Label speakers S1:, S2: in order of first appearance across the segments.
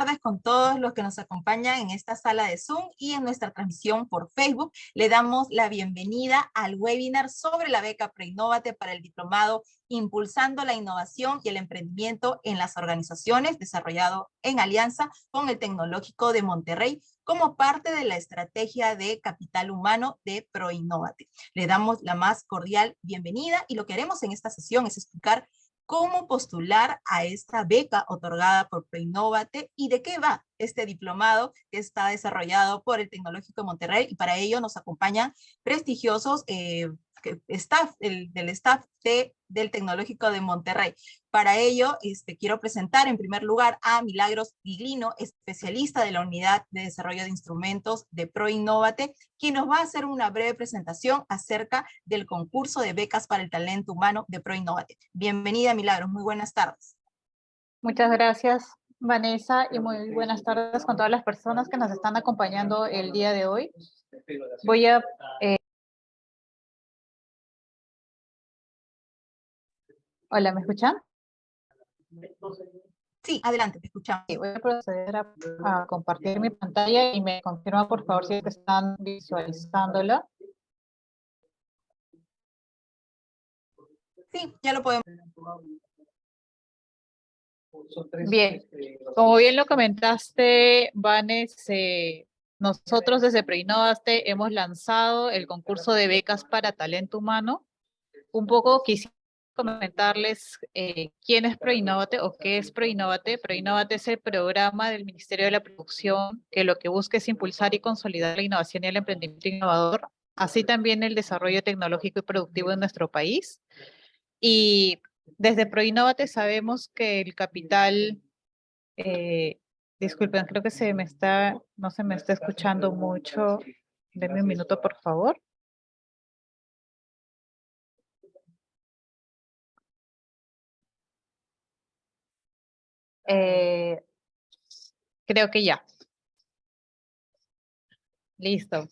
S1: Tardes con todos los que nos acompañan en esta sala de Zoom y en nuestra transmisión por Facebook. Le damos la bienvenida al webinar sobre la beca Preinnovate para el diplomado Impulsando la innovación y el emprendimiento en las organizaciones desarrollado en alianza con el Tecnológico de Monterrey como parte de la estrategia de capital humano de ProInnovate. Le damos la más cordial bienvenida y lo que haremos en esta sesión es explicar cómo postular a esta beca otorgada por Preinnovate y de qué va este diplomado que está desarrollado por el Tecnológico de Monterrey y para ello nos acompañan prestigiosos eh, staff, el, del staff de, del Tecnológico de Monterrey. Para ello, este, quiero presentar en primer lugar a Milagros Giglino, especialista de la Unidad de Desarrollo de Instrumentos de ProInnovate, quien nos va a hacer una breve presentación acerca del concurso de becas para el talento humano de ProInnovate. Bienvenida, Milagros. Muy buenas tardes.
S2: Muchas gracias, Vanessa, y muy buenas tardes con todas las personas que nos están acompañando el día de hoy. Voy a eh, Hola, ¿me escuchan?
S1: Sí, adelante, te escuchamos.
S2: voy a proceder a, compartir mi pantalla y me confirma por favor si están visualizándola.
S1: Sí, ya lo podemos.
S2: Bien, como bien lo comentaste, Vanes, nosotros desde Preinnovaste hemos lanzado el concurso de becas para talento humano. Un poco quisiera comentarles eh, quién es ProInnovate o qué es ProInnovate. ProInnovate es el programa del Ministerio de la Producción que lo que busca es impulsar y consolidar la innovación y el emprendimiento innovador, así también el desarrollo tecnológico y productivo en nuestro país. Y desde ProInnovate sabemos que el capital, eh, disculpen, creo que se me está, no se me está escuchando mucho. Denme un minuto, por favor. Eh, creo que ya. Listo.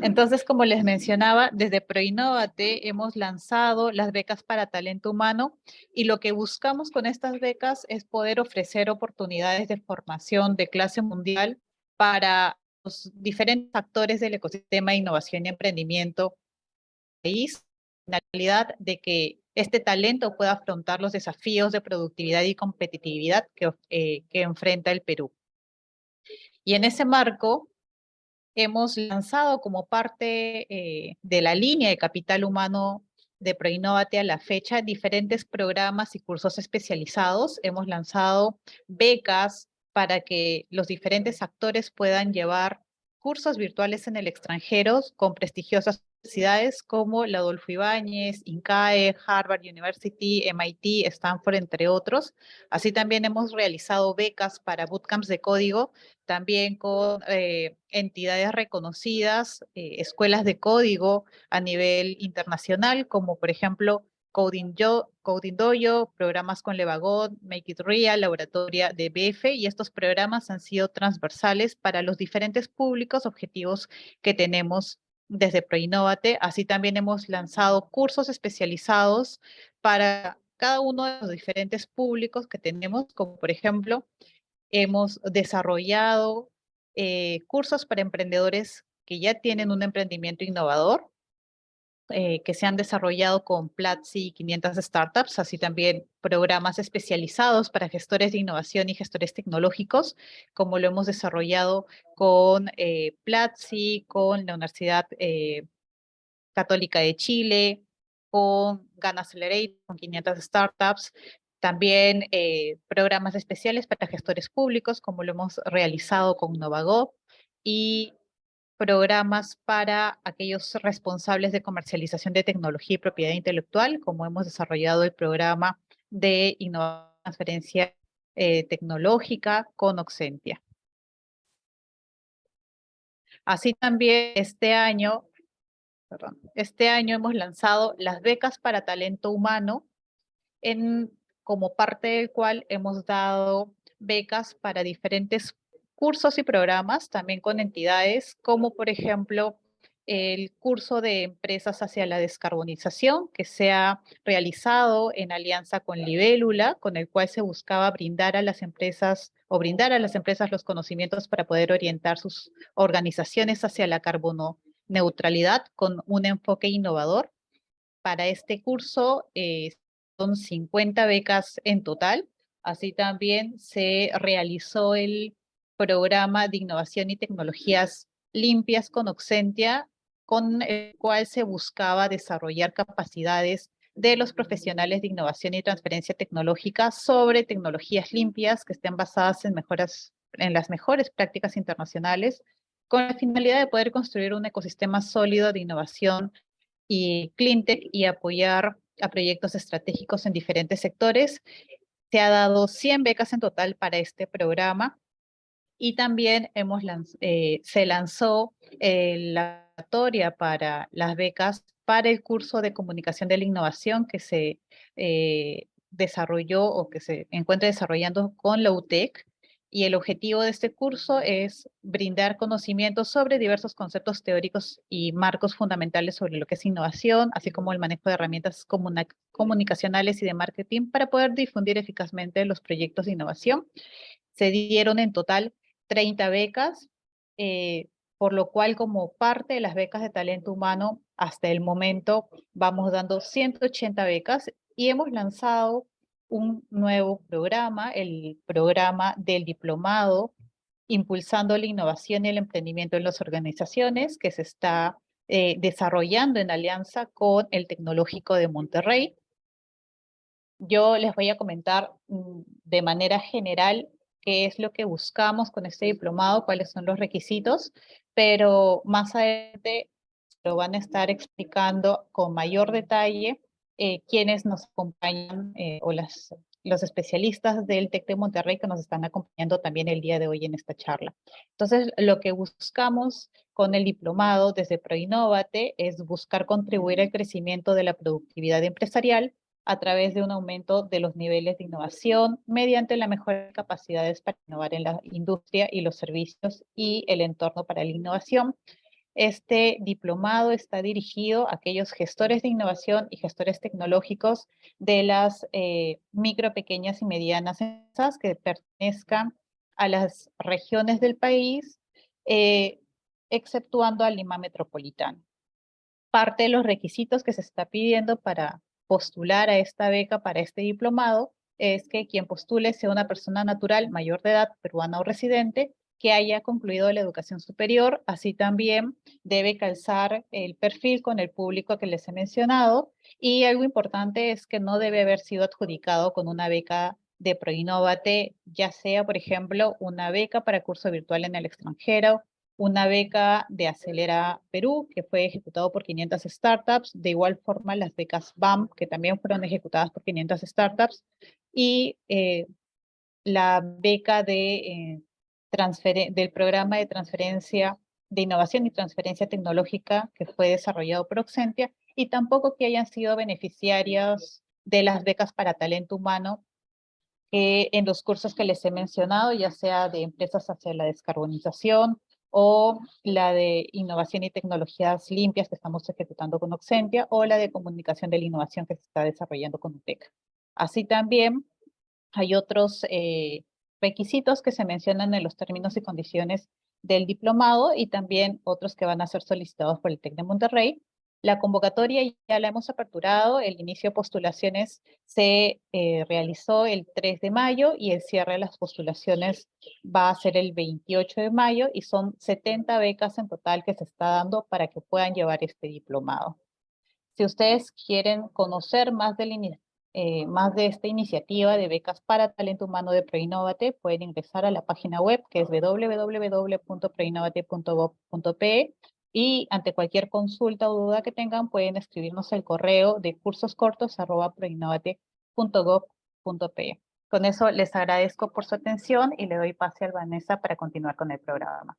S2: Entonces, como les mencionaba, desde ProInnovate hemos lanzado las becas para talento humano y lo que buscamos con estas becas es poder ofrecer oportunidades de formación de clase mundial para los diferentes actores del ecosistema de innovación y emprendimiento país, la realidad de que este talento pueda afrontar los desafíos de productividad y competitividad que, eh, que enfrenta el Perú. Y en ese marco, hemos lanzado como parte eh, de la línea de capital humano de ProInnovate a la fecha diferentes programas y cursos especializados. Hemos lanzado becas para que los diferentes actores puedan llevar cursos virtuales en el extranjero con prestigiosas universidades como la Adolfo Ibáñez, INCAE, Harvard University, MIT, Stanford, entre otros. Así también hemos realizado becas para bootcamps de código, también con eh, entidades reconocidas, eh, escuelas de código a nivel internacional, como por ejemplo Coding, Yo, Coding Dojo, programas con Levagot, Make It Real, Laboratoria de BF, y estos programas han sido transversales para los diferentes públicos objetivos que tenemos desde ProInnovate. Así también hemos lanzado cursos especializados para cada uno de los diferentes públicos que tenemos, como por ejemplo, hemos desarrollado eh, cursos para emprendedores que ya tienen un emprendimiento innovador, eh, que se han desarrollado con Platzi 500 startups, así también programas especializados para gestores de innovación y gestores tecnológicos, como lo hemos desarrollado con eh, Platzi, con la Universidad eh, Católica de Chile, con GAN Accelerate, con 500 startups, también eh, programas especiales para gestores públicos, como lo hemos realizado con Novago, y programas para aquellos responsables de comercialización de tecnología y propiedad intelectual, como hemos desarrollado el programa de innovación transferencia eh, tecnológica con Oxentia. Así también este año, perdón, este año hemos lanzado las becas para talento humano, como parte del cual hemos dado becas para diferentes cursos y programas también con entidades como por ejemplo el curso de empresas hacia la descarbonización que se ha realizado en alianza con Libélula, con el cual se buscaba brindar a las empresas o brindar a las empresas los conocimientos para poder orientar sus organizaciones hacia la carbono neutralidad con un enfoque innovador. Para este curso eh, son 50 becas en total. Así también se realizó el programa de innovación y tecnologías limpias con Oxentia, con el cual se buscaba desarrollar capacidades de los profesionales de innovación y transferencia tecnológica sobre tecnologías limpias que estén basadas en, mejoras, en las mejores prácticas internacionales, con la finalidad de poder construir un ecosistema sólido de innovación y cleantech y apoyar a proyectos estratégicos en diferentes sectores. Se ha dado 100 becas en total para este programa y también hemos eh, se lanzó la convocatoria para las becas para el curso de comunicación de la innovación que se eh, desarrolló o que se encuentra desarrollando con la UTEC. Y el objetivo de este curso es brindar conocimientos sobre diversos conceptos teóricos y marcos fundamentales sobre lo que es innovación, así como el manejo de herramientas comunicacionales y de marketing para poder difundir eficazmente los proyectos de innovación. Se dieron en total 30 becas, eh, por lo cual como parte de las becas de talento humano, hasta el momento vamos dando 180 becas y hemos lanzado un nuevo programa, el programa del diplomado, impulsando la innovación y el emprendimiento en las organizaciones, que se está eh, desarrollando en alianza con el Tecnológico de Monterrey. Yo les voy a comentar mm, de manera general qué es lo que buscamos con este diplomado, cuáles son los requisitos, pero más adelante lo van a estar explicando con mayor detalle eh, quienes nos acompañan eh, o las, los especialistas del TEC de Monterrey que nos están acompañando también el día de hoy en esta charla. Entonces, lo que buscamos con el diplomado desde ProInnovate es buscar contribuir al crecimiento de la productividad empresarial a través de un aumento de los niveles de innovación mediante la mejora de capacidades para innovar en la industria y los servicios y el entorno para la innovación. Este diplomado está dirigido a aquellos gestores de innovación y gestores tecnológicos de las eh, micro, pequeñas y medianas empresas que pertenezcan a las regiones del país, eh, exceptuando a Lima Metropolitano. Parte de los requisitos que se está pidiendo para postular a esta beca para este diplomado es que quien postule sea una persona natural mayor de edad, peruana o residente, que haya concluido la educación superior, así también debe calzar el perfil con el público que les he mencionado, y algo importante es que no debe haber sido adjudicado con una beca de Proinnovate, ya sea, por ejemplo, una beca para curso virtual en el extranjero, una beca de Acelera Perú, que fue ejecutado por 500 startups, de igual forma las becas BAM, que también fueron ejecutadas por 500 startups, y eh, la beca de, eh, del programa de transferencia de innovación y transferencia tecnológica que fue desarrollado por Oxentia, y tampoco que hayan sido beneficiarios de las becas para talento humano en los cursos que les he mencionado, ya sea de empresas hacia la descarbonización, o la de innovación y tecnologías limpias que estamos ejecutando con Oxentia, o la de comunicación de la innovación que se está desarrollando con UTEC. Así también hay otros eh, requisitos que se mencionan en los términos y condiciones del diplomado y también otros que van a ser solicitados por el TEC de Monterrey, la convocatoria ya la hemos aperturado, el inicio de postulaciones se eh, realizó el 3 de mayo y el cierre de las postulaciones va a ser el 28 de mayo y son 70 becas en total que se está dando para que puedan llevar este diplomado. Si ustedes quieren conocer más eh, de esta iniciativa de becas para talento humano de Preinnovate, pueden ingresar a la página web que es www.preinnovate.gov.pe y ante cualquier consulta o duda que tengan, pueden escribirnos el correo de cursoscortos.proinnovate.gov.pe. Con eso les agradezco por su atención y le doy pase a Vanessa para continuar con el programa.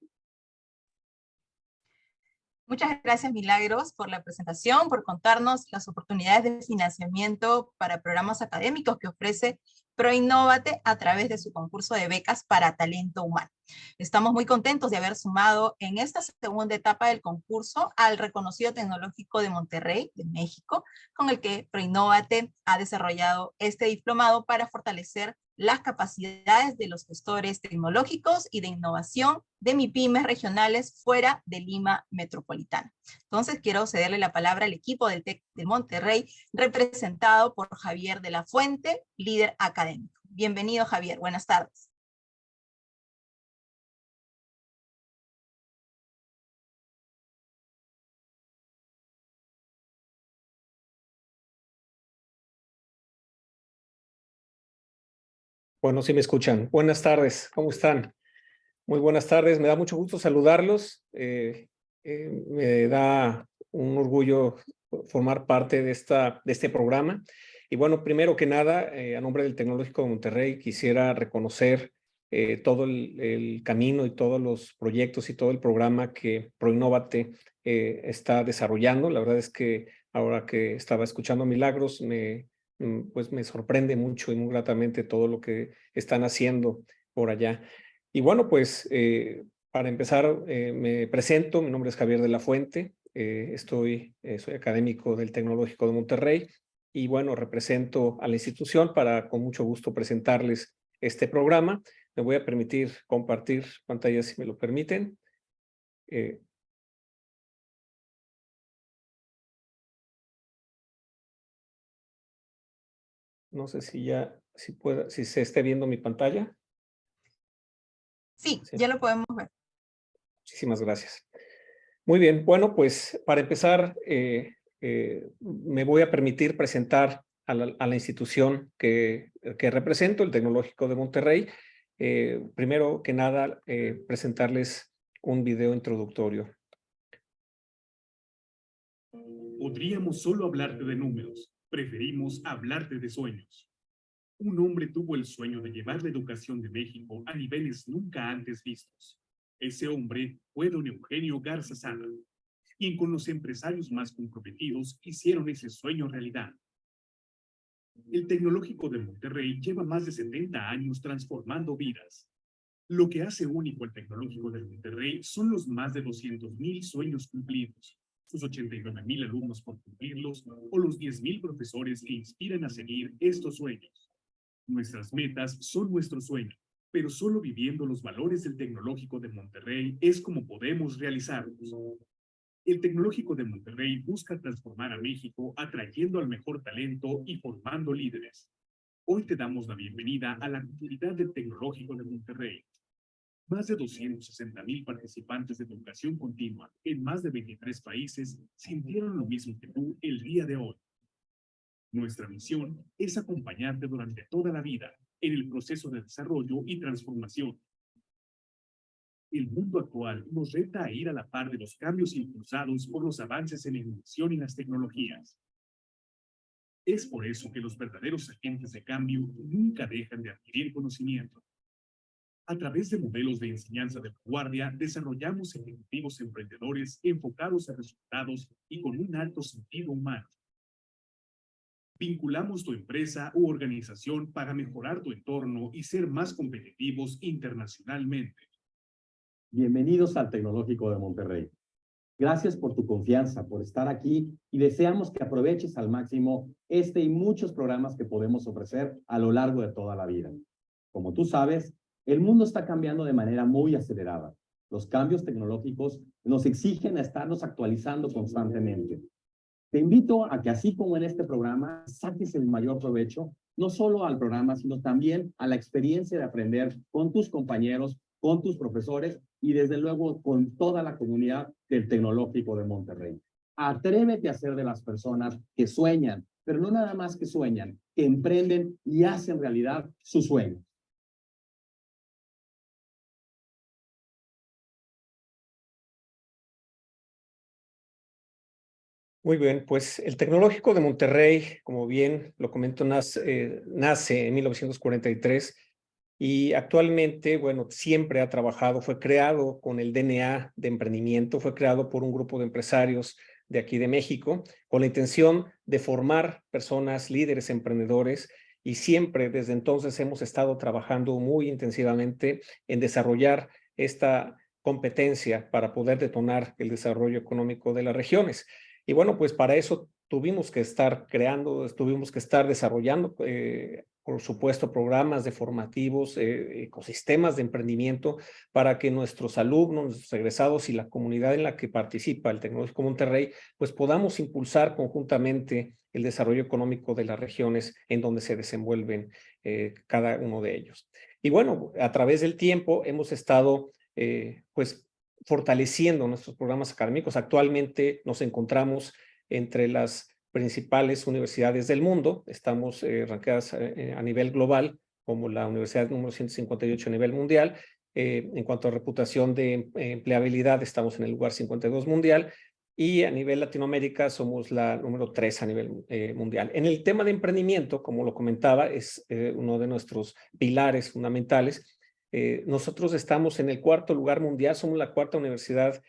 S1: Muchas gracias Milagros por la presentación, por contarnos las oportunidades de financiamiento para programas académicos que ofrece ProInnovate a través de su concurso de becas para talento humano. Estamos muy contentos de haber sumado en esta segunda etapa del concurso al reconocido tecnológico de Monterrey, de México, con el que ProInnovate ha desarrollado este diplomado para fortalecer las capacidades de los gestores tecnológicos y de innovación de MIPIMES regionales fuera de Lima Metropolitana. Entonces quiero cederle la palabra al equipo del TEC de Monterrey, representado por Javier de la Fuente, líder académico. Bienvenido Javier, buenas tardes.
S3: Bueno, sí me escuchan. Buenas tardes, ¿cómo están? Muy buenas tardes, me da mucho gusto saludarlos. Eh, eh, me da un orgullo formar parte de, esta, de este programa. Y bueno, primero que nada, eh, a nombre del Tecnológico de Monterrey, quisiera reconocer todo el, el, camino y todos los proyectos y todo el programa que ProInnovate está desarrollando. La verdad es que ahora que estaba escuchando Milagros, me, pues me sorprende mucho y muy gratamente todo lo que están haciendo por allá. Y bueno, pues eh, para empezar eh, me presento, mi nombre es Javier de la Fuente, eh, estoy, soy académico del Tecnológico de Monterrey y bueno, represento a la institución para con mucho gusto presentarles este programa. Me voy a permitir compartir pantalla si me lo permiten. No sé si ya, si pueda, si se esté viendo mi pantalla.
S1: Sí, ya lo podemos ver.
S3: Muchísimas gracias. Muy bien, bueno, pues para empezar, eh, eh, me voy a permitir presentar a la, institución que, que, represento, el Tecnológico de Monterrey. Eh, primero que nada, presentarles un video introductorio.
S4: Podríamos solo hablarte de números, preferimos hablarte de sueños. Un hombre tuvo el sueño de llevar la educación de México a niveles nunca antes vistos. Ese hombre fue don Eugenio Garza Sada, quien con los empresarios más comprometidos hicieron ese sueño realidad. El Tecnológico de Monterrey lleva más de 70 años transformando vidas. Lo que hace único al Tecnológico de Monterrey son los más de 200.000 sueños cumplidos, sus 89 mil alumnos por cumplirlos o los 10 mil profesores que inspiran a seguir estos sueños. Nuestras metas son nuestro sueño, pero solo viviendo los valores del Tecnológico de Monterrey es como podemos realizarlos. El Tecnológico de Monterrey busca transformar a México atrayendo al mejor talento y formando líderes. Hoy te damos la bienvenida a la comunidad del Tecnológico de Monterrey, más de 260 mil participantes de educación continua en más de 23 países sintieron lo mismo que tú el día de hoy. Nuestra misión es acompañarte durante toda la vida en el proceso de desarrollo y transformación. El mundo actual nos reta a ir a la par de los cambios impulsados por los avances en la innovación y las tecnologías. Es por eso que los verdaderos agentes de cambio nunca dejan de adquirir conocimiento a través de modelos de enseñanza de vanguardia, desarrollamos ejecutivos emprendedores enfocados a resultados y con un alto sentido humano. Vinculamos tu empresa u organización para mejorar tu entorno y ser más competitivos internacionalmente.
S5: Bienvenidos al Tecnológico de Monterrey. Gracias por tu confianza, por estar aquí y deseamos que aproveches al máximo este y muchos programas que podemos ofrecer a lo largo de toda la vida. Como tú sabes, el mundo está cambiando de manera muy acelerada. Los cambios tecnológicos nos exigen a estarnos actualizando constantemente. Te invito a que así como en este programa, saques el mayor provecho, no solo al programa, sino también a la experiencia de aprender con tus compañeros, con tus profesores y desde luego con toda la comunidad del Tecnológico de Monterrey. Atrévete a ser de las personas que sueñan, pero no nada más que sueñan, que emprenden y hacen realidad sus sueños.
S3: Muy bien, pues el Tecnológico de Monterrey, como bien lo comento, nace, eh, nace en 1943 y actualmente, bueno, siempre ha trabajado, fue creado con el DNA de emprendimiento, fue creado por un grupo de empresarios de aquí de México, con la intención de formar personas, líderes, emprendedores, y siempre desde entonces hemos estado trabajando muy intensivamente en desarrollar esta competencia para poder detonar el desarrollo económico de las regiones. Y bueno, pues para eso tuvimos que estar creando, tuvimos que estar desarrollando, eh, por supuesto, programas de formativos, eh, ecosistemas de emprendimiento para que nuestros alumnos, nuestros egresados y la comunidad en la que participa el Tecnológico Monterrey, pues podamos impulsar conjuntamente el desarrollo económico de las regiones en donde se desenvuelven eh, cada uno de ellos. Y bueno, a través del tiempo hemos estado pues fortaleciendo nuestros programas académicos. Actualmente nos encontramos entre las principales universidades del mundo. Estamos eh, ranqueadas eh, eh, a nivel global como la universidad número 158 a nivel mundial. Eh, en cuanto a reputación de empleabilidad, estamos en el lugar 52 mundial y a nivel Latinoamérica somos la número 3 a nivel mundial. En el tema de emprendimiento, como lo comentaba, es uno de nuestros pilares fundamentales. Nosotros estamos en el cuarto lugar mundial, somos la cuarta universidad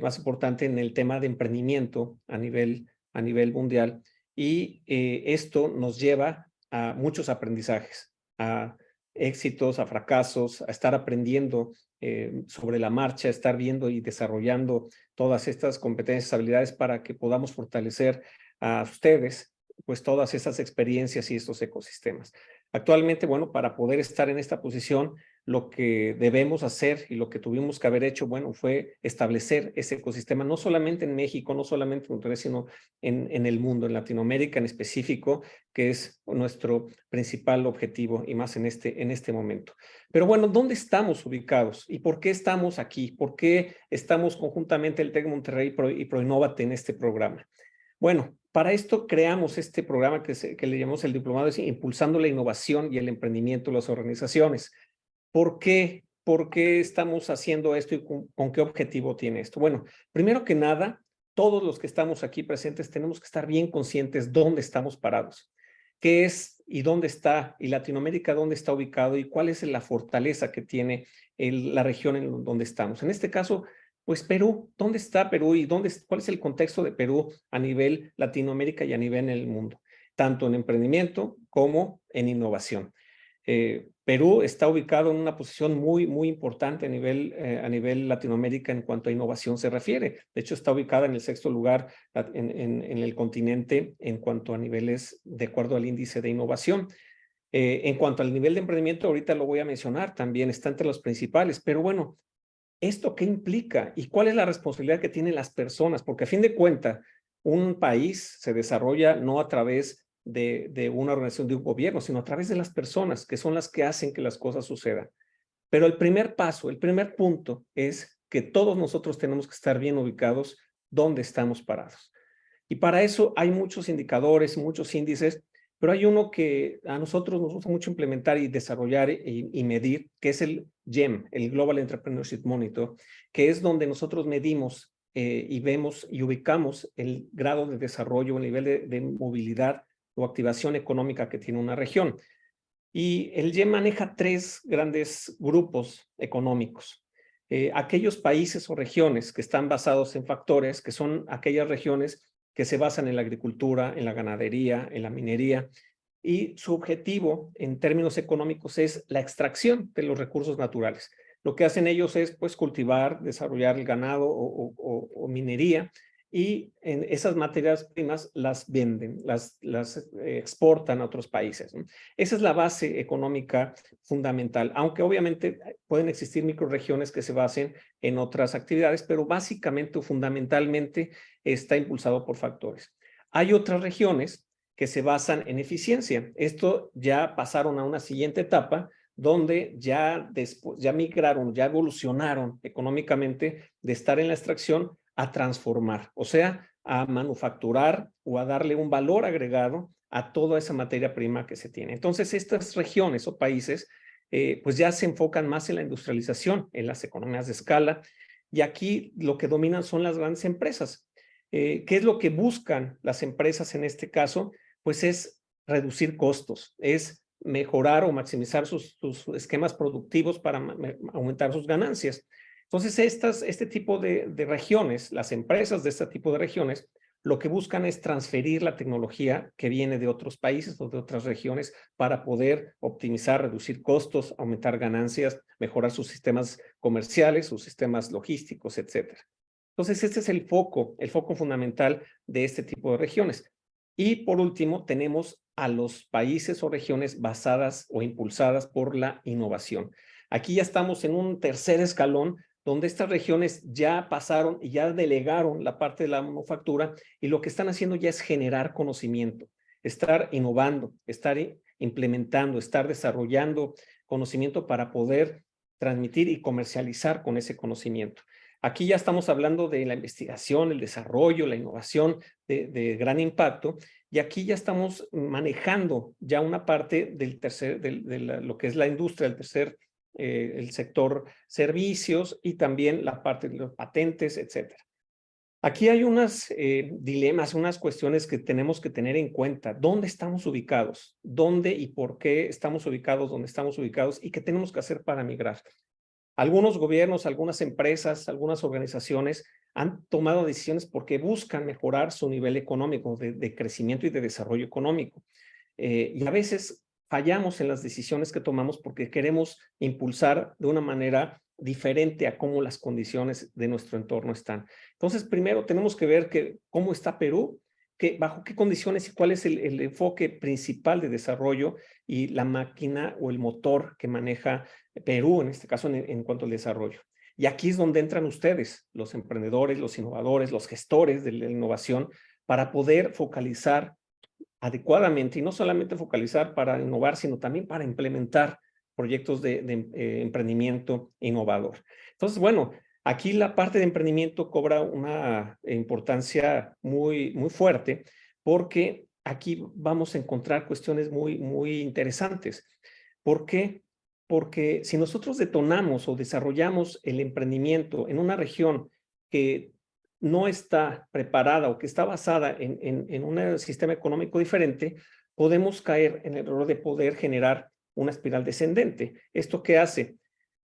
S3: más importante en el tema de emprendimiento a nivel a nivel mundial y eh, esto nos lleva a muchos aprendizajes, a éxitos, a fracasos, a estar aprendiendo eh, sobre la marcha, estar viendo y desarrollando todas estas competencias, habilidades para que podamos fortalecer a ustedes pues todas esas experiencias y estos ecosistemas. Actualmente, bueno, para poder estar en esta posición, lo que debemos hacer y lo que tuvimos que haber hecho, bueno, fue establecer ese ecosistema, no solamente en México, no solamente en Monterrey, sino en, en el mundo, en Latinoamérica en específico, que es nuestro principal objetivo y más en este, en este momento. Pero bueno, ¿dónde estamos ubicados? ¿Y por qué estamos aquí? ¿Por qué estamos conjuntamente el TEC Monterrey y ProInnovate en este programa? Bueno, para esto creamos este programa que, que le llamamos el Diplomado Impulsando la Innovación y el Emprendimiento de las Organizaciones. ¿Por qué? ¿Por qué estamos haciendo esto y con, qué objetivo tiene esto? Bueno, primero que nada, todos los que estamos aquí presentes tenemos que estar bien conscientes dónde estamos parados, qué es y dónde está, y Latinoamérica dónde está ubicado y cuál es la fortaleza que tiene la región en donde estamos. En este caso, pues Perú, ¿dónde está Perú y dónde, cuál es el contexto de Perú a nivel Latinoamérica y a nivel en el mundo? Tanto en emprendimiento como en innovación. Eh, Perú está ubicado en una posición muy, muy importante a nivel, eh, a nivel Latinoamérica en cuanto a innovación se refiere. De hecho, está ubicada en el sexto lugar en, en, el continente en cuanto a niveles de acuerdo al índice de innovación. Eh, en cuanto al nivel de emprendimiento, ahorita lo voy a mencionar, también está entre los principales, pero bueno, ¿Esto qué implica? ¿Y cuál es la responsabilidad que tienen las personas? Porque a fin de cuentas, un país se desarrolla no a través de, una organización de un gobierno, sino a través de las personas, que son las que hacen que las cosas sucedan. Pero el primer paso, el primer punto es que todos nosotros tenemos que estar bien ubicados donde estamos parados. Y para eso hay muchos indicadores, muchos índices pero hay uno que a nosotros nos gusta mucho implementar y desarrollar y, medir, que es el GEM, el Global Entrepreneurship Monitor, que es donde nosotros medimos eh, y vemos y ubicamos el grado de desarrollo, el nivel de, movilidad o activación económica que tiene una región. Y el GEM maneja tres grandes grupos económicos. Eh, aquellos países o regiones que están basados en factores, que son aquellas regiones que se basan en la agricultura, en la ganadería, en la minería, y su objetivo en términos económicos es la extracción de los recursos naturales. Lo que hacen ellos es pues cultivar, desarrollar el ganado o minería y en esas materias primas las venden, las, eh, exportan a otros países. Esa es la base económica fundamental, aunque obviamente eh, pueden existir microregiones que se basen en otras actividades, pero básicamente o fundamentalmente está impulsado por factores. Hay otras regiones que se basan en eficiencia. Esto ya pasaron a una siguiente etapa donde ya, ya migraron, ya evolucionaron económicamente de estar en la extracción a transformar, o sea, a manufacturar o a darle un valor agregado a toda esa materia prima que se tiene. Entonces, estas regiones o países, eh, pues ya se enfocan más en la industrialización, en las economías de escala, y aquí lo que dominan son las grandes empresas. Eh, ¿Qué es lo que buscan las empresas en este caso? Pues es reducir costos, es mejorar o maximizar sus, sus esquemas productivos para aumentar sus ganancias. Entonces, este tipo de, de regiones, las empresas de este tipo de regiones, lo que buscan es transferir la tecnología que viene de otros países o de otras regiones para poder optimizar, reducir costos, aumentar ganancias, mejorar sus sistemas comerciales, sus sistemas logísticos, etcétera. Entonces, este es el foco, el foco fundamental de este tipo de regiones. Y por último, tenemos a los países o regiones basadas o impulsadas por la innovación. Aquí ya estamos en un tercer escalón donde estas regiones ya pasaron y ya delegaron la parte de la manufactura y lo que están haciendo ya es generar conocimiento, estar innovando, estar implementando, estar desarrollando conocimiento para poder transmitir y comercializar con ese conocimiento. Aquí ya estamos hablando de la investigación, el desarrollo, la innovación de, gran impacto y aquí ya estamos manejando ya una parte del tercer, de lo que es la industria, el tercer eh, el sector servicios y también la parte de los patentes, etcétera. Aquí hay unos eh, dilemas, unas cuestiones que tenemos que tener en cuenta. ¿Dónde estamos ubicados? ¿Dónde y por qué estamos ubicados donde estamos ubicados? ¿Y qué tenemos que hacer para migrar? Algunos gobiernos, algunas empresas, algunas organizaciones han tomado decisiones porque buscan mejorar su nivel económico, de, crecimiento y de desarrollo económico. Eh, y a veces fallamos en las decisiones que tomamos porque queremos impulsar de una manera diferente a cómo las condiciones de nuestro entorno están. Entonces, primero tenemos que ver que, cómo está Perú, que, bajo qué condiciones y cuál es el, enfoque principal de desarrollo y la máquina o el motor que maneja Perú, en este caso, en, en cuanto al desarrollo. Y aquí es donde entran ustedes, los emprendedores, los innovadores, los gestores de la innovación, para poder focalizar adecuadamente y no solamente focalizar para innovar, sino también para implementar proyectos de, eh, emprendimiento innovador. Entonces, bueno, aquí la parte de emprendimiento cobra una importancia muy, muy fuerte porque aquí vamos a encontrar cuestiones muy, muy interesantes. ¿Por qué? Porque si nosotros detonamos o desarrollamos el emprendimiento en una región que no está preparada o que está basada en, en, un sistema económico diferente, podemos caer en el error de poder generar una espiral descendente. ¿Esto qué hace?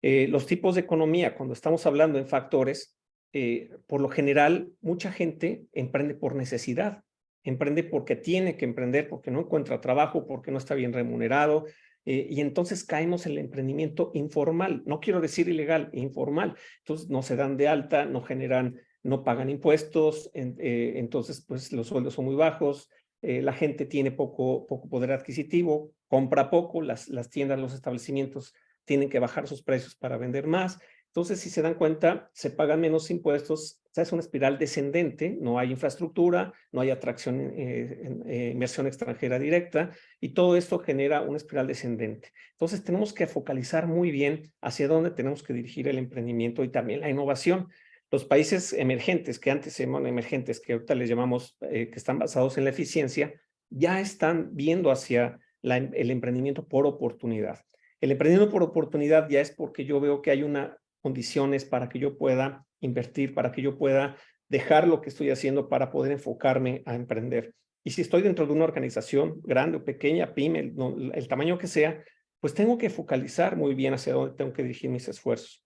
S3: Eh, los tipos de economía, cuando estamos hablando en factores, eh, por lo general, mucha gente emprende por necesidad, emprende porque tiene que emprender, porque no encuentra trabajo, porque no está bien remunerado, eh, y entonces caemos en el emprendimiento informal, no quiero decir ilegal, informal. Entonces no se dan de alta, no generan no pagan impuestos, eh, entonces pues los sueldos son muy bajos, eh, la gente tiene poco, poco poder adquisitivo, compra poco, las, las tiendas, los establecimientos tienen que bajar sus precios para vender más. Entonces, si se dan cuenta, se pagan menos impuestos, o es una espiral descendente, no hay infraestructura, no hay atracción, eh, inversión extranjera directa, y todo esto genera una espiral descendente. Entonces, tenemos que focalizar muy bien hacia dónde tenemos que dirigir el emprendimiento y también la innovación. Los países emergentes, que antes se llamaban emergentes, que ahorita les llamamos, eh, que están basados en la eficiencia, ya están viendo hacia em, el emprendimiento por oportunidad. El emprendimiento por oportunidad ya es porque yo veo que hay unas condiciones para que yo pueda invertir, para que yo pueda dejar lo que estoy haciendo para poder enfocarme a emprender. Y si estoy dentro de una organización grande o pequeña, pyme, el, el tamaño que sea, pues tengo que focalizar muy bien hacia dónde tengo que dirigir mis esfuerzos.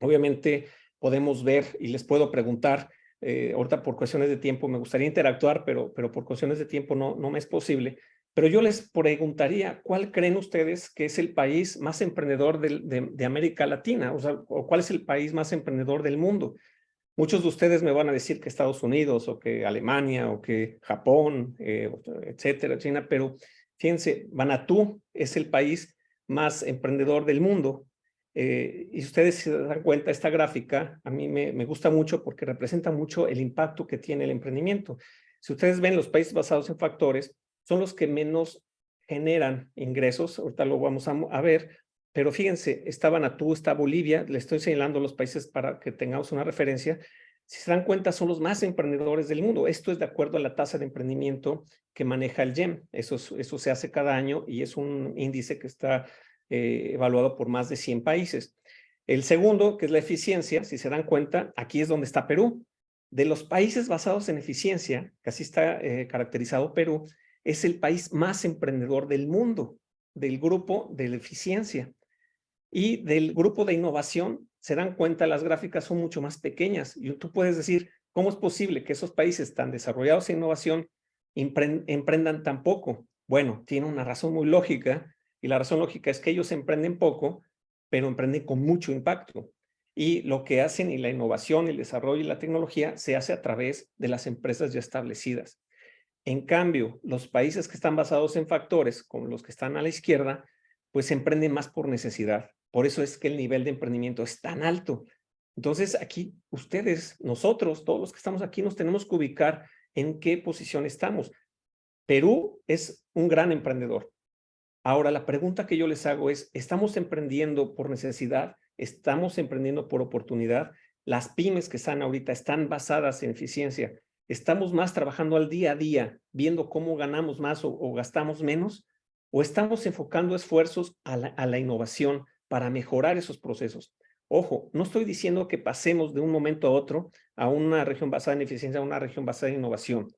S3: Obviamente, podemos ver y les puedo preguntar, eh, ahorita por cuestiones de tiempo me gustaría interactuar, pero, pero por cuestiones de tiempo no, no me es posible. Pero yo les preguntaría, ¿cuál creen ustedes que es el país más emprendedor de, América Latina? O sea, ¿cuál es el país más emprendedor del mundo? Muchos de ustedes me van a decir que Estados Unidos o que Alemania o que Japón, eh, etcétera, China, pero fíjense, Vanuatu es el país más emprendedor del mundo eh, y ustedes se dan cuenta, esta gráfica a mí me, gusta mucho porque representa mucho el impacto que tiene el emprendimiento. Si ustedes ven los países basados en factores, son los que menos generan ingresos, ahorita lo vamos a, ver, pero fíjense, está Vanuatu, está Bolivia, le estoy señalando los países para que tengamos una referencia, si se dan cuenta son los más emprendedores del mundo. Esto es de acuerdo a la tasa de emprendimiento que maneja el GEM. Eso, eso se hace cada año y es un índice que está eh, evaluado por más de 100 países. El segundo, que es la eficiencia, si se dan cuenta, aquí es donde está Perú. De los países basados en eficiencia, que así está eh, caracterizado Perú, es el país más emprendedor del mundo. del grupo de la eficiencia. Y del grupo de innovación, se dan cuenta, las gráficas son mucho más pequeñas. Y tú puedes decir, ¿cómo es posible que esos países tan desarrollados en innovación emprendan tan poco? Bueno, tiene una razón muy lógica, y la razón lógica es que ellos emprenden poco, pero emprenden con mucho impacto. Y lo que hacen y la innovación, el desarrollo y la tecnología se hace a través de las empresas ya establecidas. En cambio, los países que están basados en factores, como los que están a la izquierda, pues emprenden más por necesidad. Por eso es que el nivel de emprendimiento es tan alto. Entonces, aquí ustedes, nosotros, todos los que estamos aquí, nos tenemos que ubicar en qué posición estamos. Perú es un gran emprendedor. Ahora, la pregunta que yo les hago es, ¿estamos emprendiendo por necesidad? ¿Estamos emprendiendo por oportunidad? Las pymes que están ahorita están basadas en eficiencia. ¿Estamos más trabajando al día a día, viendo cómo ganamos más o, gastamos menos? ¿O estamos enfocando esfuerzos a la innovación para mejorar esos procesos? Ojo, no estoy diciendo que pasemos de un momento a otro a una región basada en eficiencia a una región basada en innovación.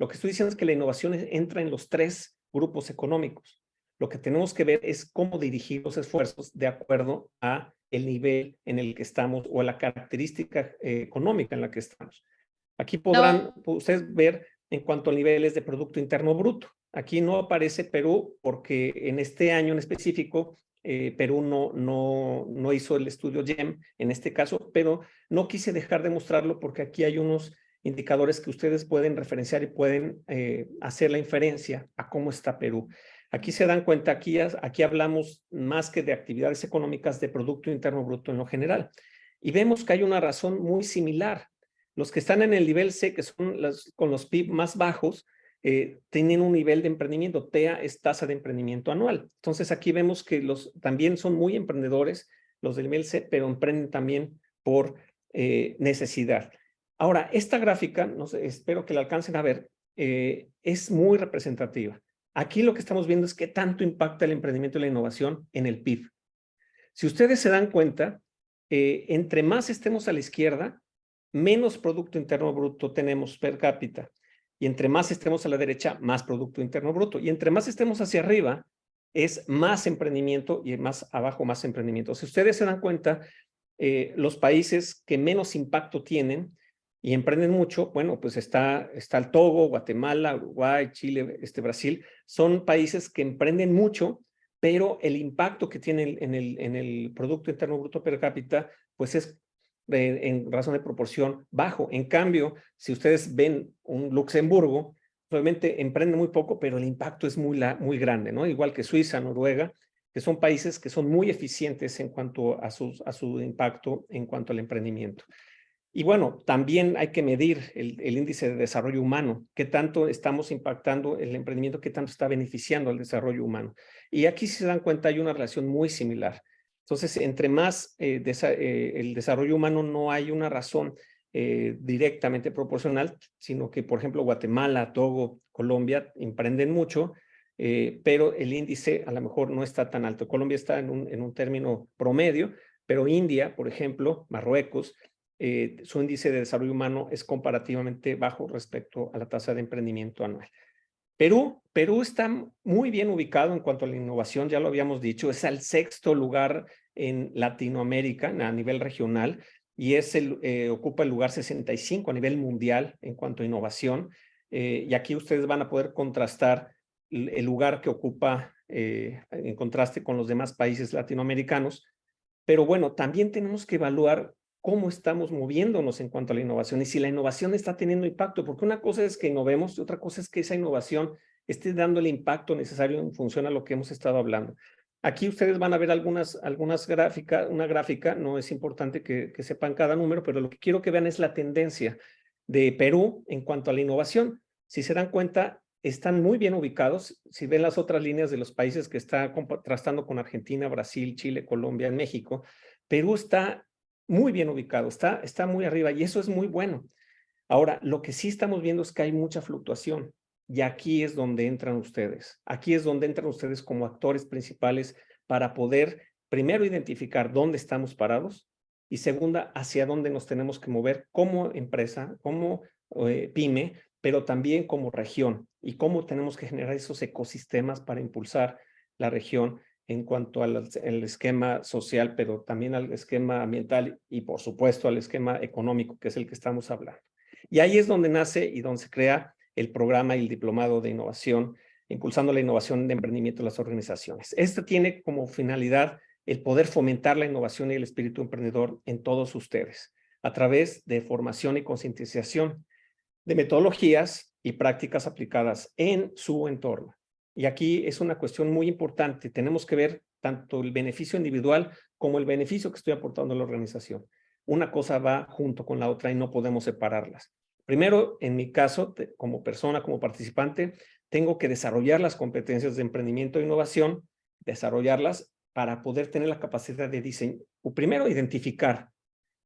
S3: Lo que estoy diciendo es que la innovación entra en los tres grupos económicos. Lo que tenemos que ver es cómo dirigir los esfuerzos de acuerdo a el nivel en el que estamos o a la característica eh, económica en la que estamos. Aquí podrán ustedes ver en cuanto a niveles de Producto Interno Bruto. Aquí no aparece Perú porque en este año en específico eh, Perú no, no, no hizo el estudio GEM en este caso, pero no quise dejar de mostrarlo porque aquí hay unos indicadores que ustedes pueden referenciar y pueden eh, hacer la inferencia a cómo está Perú. Aquí se dan cuenta, aquí, aquí hablamos más que de actividades económicas de Producto Interno Bruto en lo general. Y vemos que hay una razón muy similar. Los que están en el nivel C, que son las, con los PIB más bajos, eh, tienen un nivel de emprendimiento. TEA es tasa de emprendimiento anual. Entonces aquí vemos que los también son muy emprendedores, los del nivel C, pero emprenden también por eh, necesidad. Ahora, esta gráfica, espero que la alcancen a ver, eh, es muy representativa. Aquí lo que estamos viendo es qué tanto impacta el emprendimiento y la innovación en el PIB. Si ustedes se dan cuenta, eh, entre más estemos a la izquierda, menos Producto Interno Bruto tenemos per cápita. Y entre más estemos a la derecha, más Producto Interno Bruto. Y entre más estemos hacia arriba, es más emprendimiento y más abajo más emprendimiento. Si ustedes se dan cuenta, eh, los países que menos impacto tienen y emprenden mucho, bueno, pues está, está el Togo, Guatemala, Uruguay, Chile, este, Brasil, son países que emprenden mucho, pero el impacto que tienen en el, en el Producto Interno Bruto per cápita, pues es en razón de proporción bajo. En cambio, si ustedes ven un Luxemburgo, obviamente emprende muy poco, pero el impacto es muy, muy grande, ¿no? Igual que Suiza, Noruega, que son países que son muy eficientes en cuanto a, sus, a su impacto en cuanto al emprendimiento. Y bueno, también hay que medir el, índice de desarrollo humano, qué tanto estamos impactando el emprendimiento, qué tanto está beneficiando al desarrollo humano. Y aquí si se dan cuenta hay una relación muy similar. Entonces, entre más eh, eh, el desarrollo humano no hay una razón eh, directamente proporcional, sino que, por ejemplo, Guatemala, Togo, Colombia emprenden mucho, pero el índice a lo mejor no está tan alto. Colombia está en un, en un término promedio, pero India, por ejemplo, Marruecos, eh, su índice de desarrollo humano es comparativamente bajo respecto a la tasa de emprendimiento anual. Perú, Perú está muy bien ubicado en cuanto a la innovación, ya lo habíamos dicho, es el sexto lugar en Latinoamérica a nivel regional y es el, eh, ocupa el lugar 65 a nivel mundial en cuanto a innovación. Eh, y aquí ustedes van a poder contrastar el, lugar que ocupa en contraste con los demás países latinoamericanos. Pero bueno, también tenemos que evaluar cómo estamos moviéndonos en cuanto a la innovación y si la innovación está teniendo impacto, porque una cosa es que innovemos y otra cosa es que esa innovación esté dando el impacto necesario en función a lo que hemos estado hablando. Aquí ustedes van a ver algunas, algunas gráficas, una gráfica, no es importante que, que sepan cada número, pero lo que quiero que vean es la tendencia de Perú en cuanto a la innovación. Si se dan cuenta, están muy bien ubicados. Si ven las otras líneas de los países que está contrastando con Argentina, Brasil, Chile, Colombia, México, Perú está muy bien ubicado, está, está muy arriba y eso es muy bueno. Ahora, lo que sí estamos viendo es que hay mucha fluctuación y aquí es donde entran ustedes. Aquí es donde entran ustedes como actores principales para poder primero identificar dónde estamos parados y segunda, hacia dónde nos tenemos que mover como empresa, como eh, pyme, pero también como región y cómo tenemos que generar esos ecosistemas para impulsar la región en cuanto al esquema social, pero también al esquema ambiental y por supuesto al esquema económico, que es el que estamos hablando. Y ahí es donde nace y donde se crea el programa y el diplomado de innovación, impulsando la innovación de emprendimiento de las organizaciones. Este tiene como finalidad el poder fomentar la innovación y el espíritu emprendedor en todos ustedes, a través de formación y concientización de metodologías y prácticas aplicadas en su entorno. Y aquí es una cuestión muy importante. Tenemos que ver tanto el beneficio individual como el beneficio que estoy aportando a la organización. Una cosa va junto con la otra y no podemos separarlas. Primero, en mi caso, como persona, como participante, tengo que desarrollar las competencias de emprendimiento e innovación, desarrollarlas para poder tener la capacidad de diseño. Primero, identificar,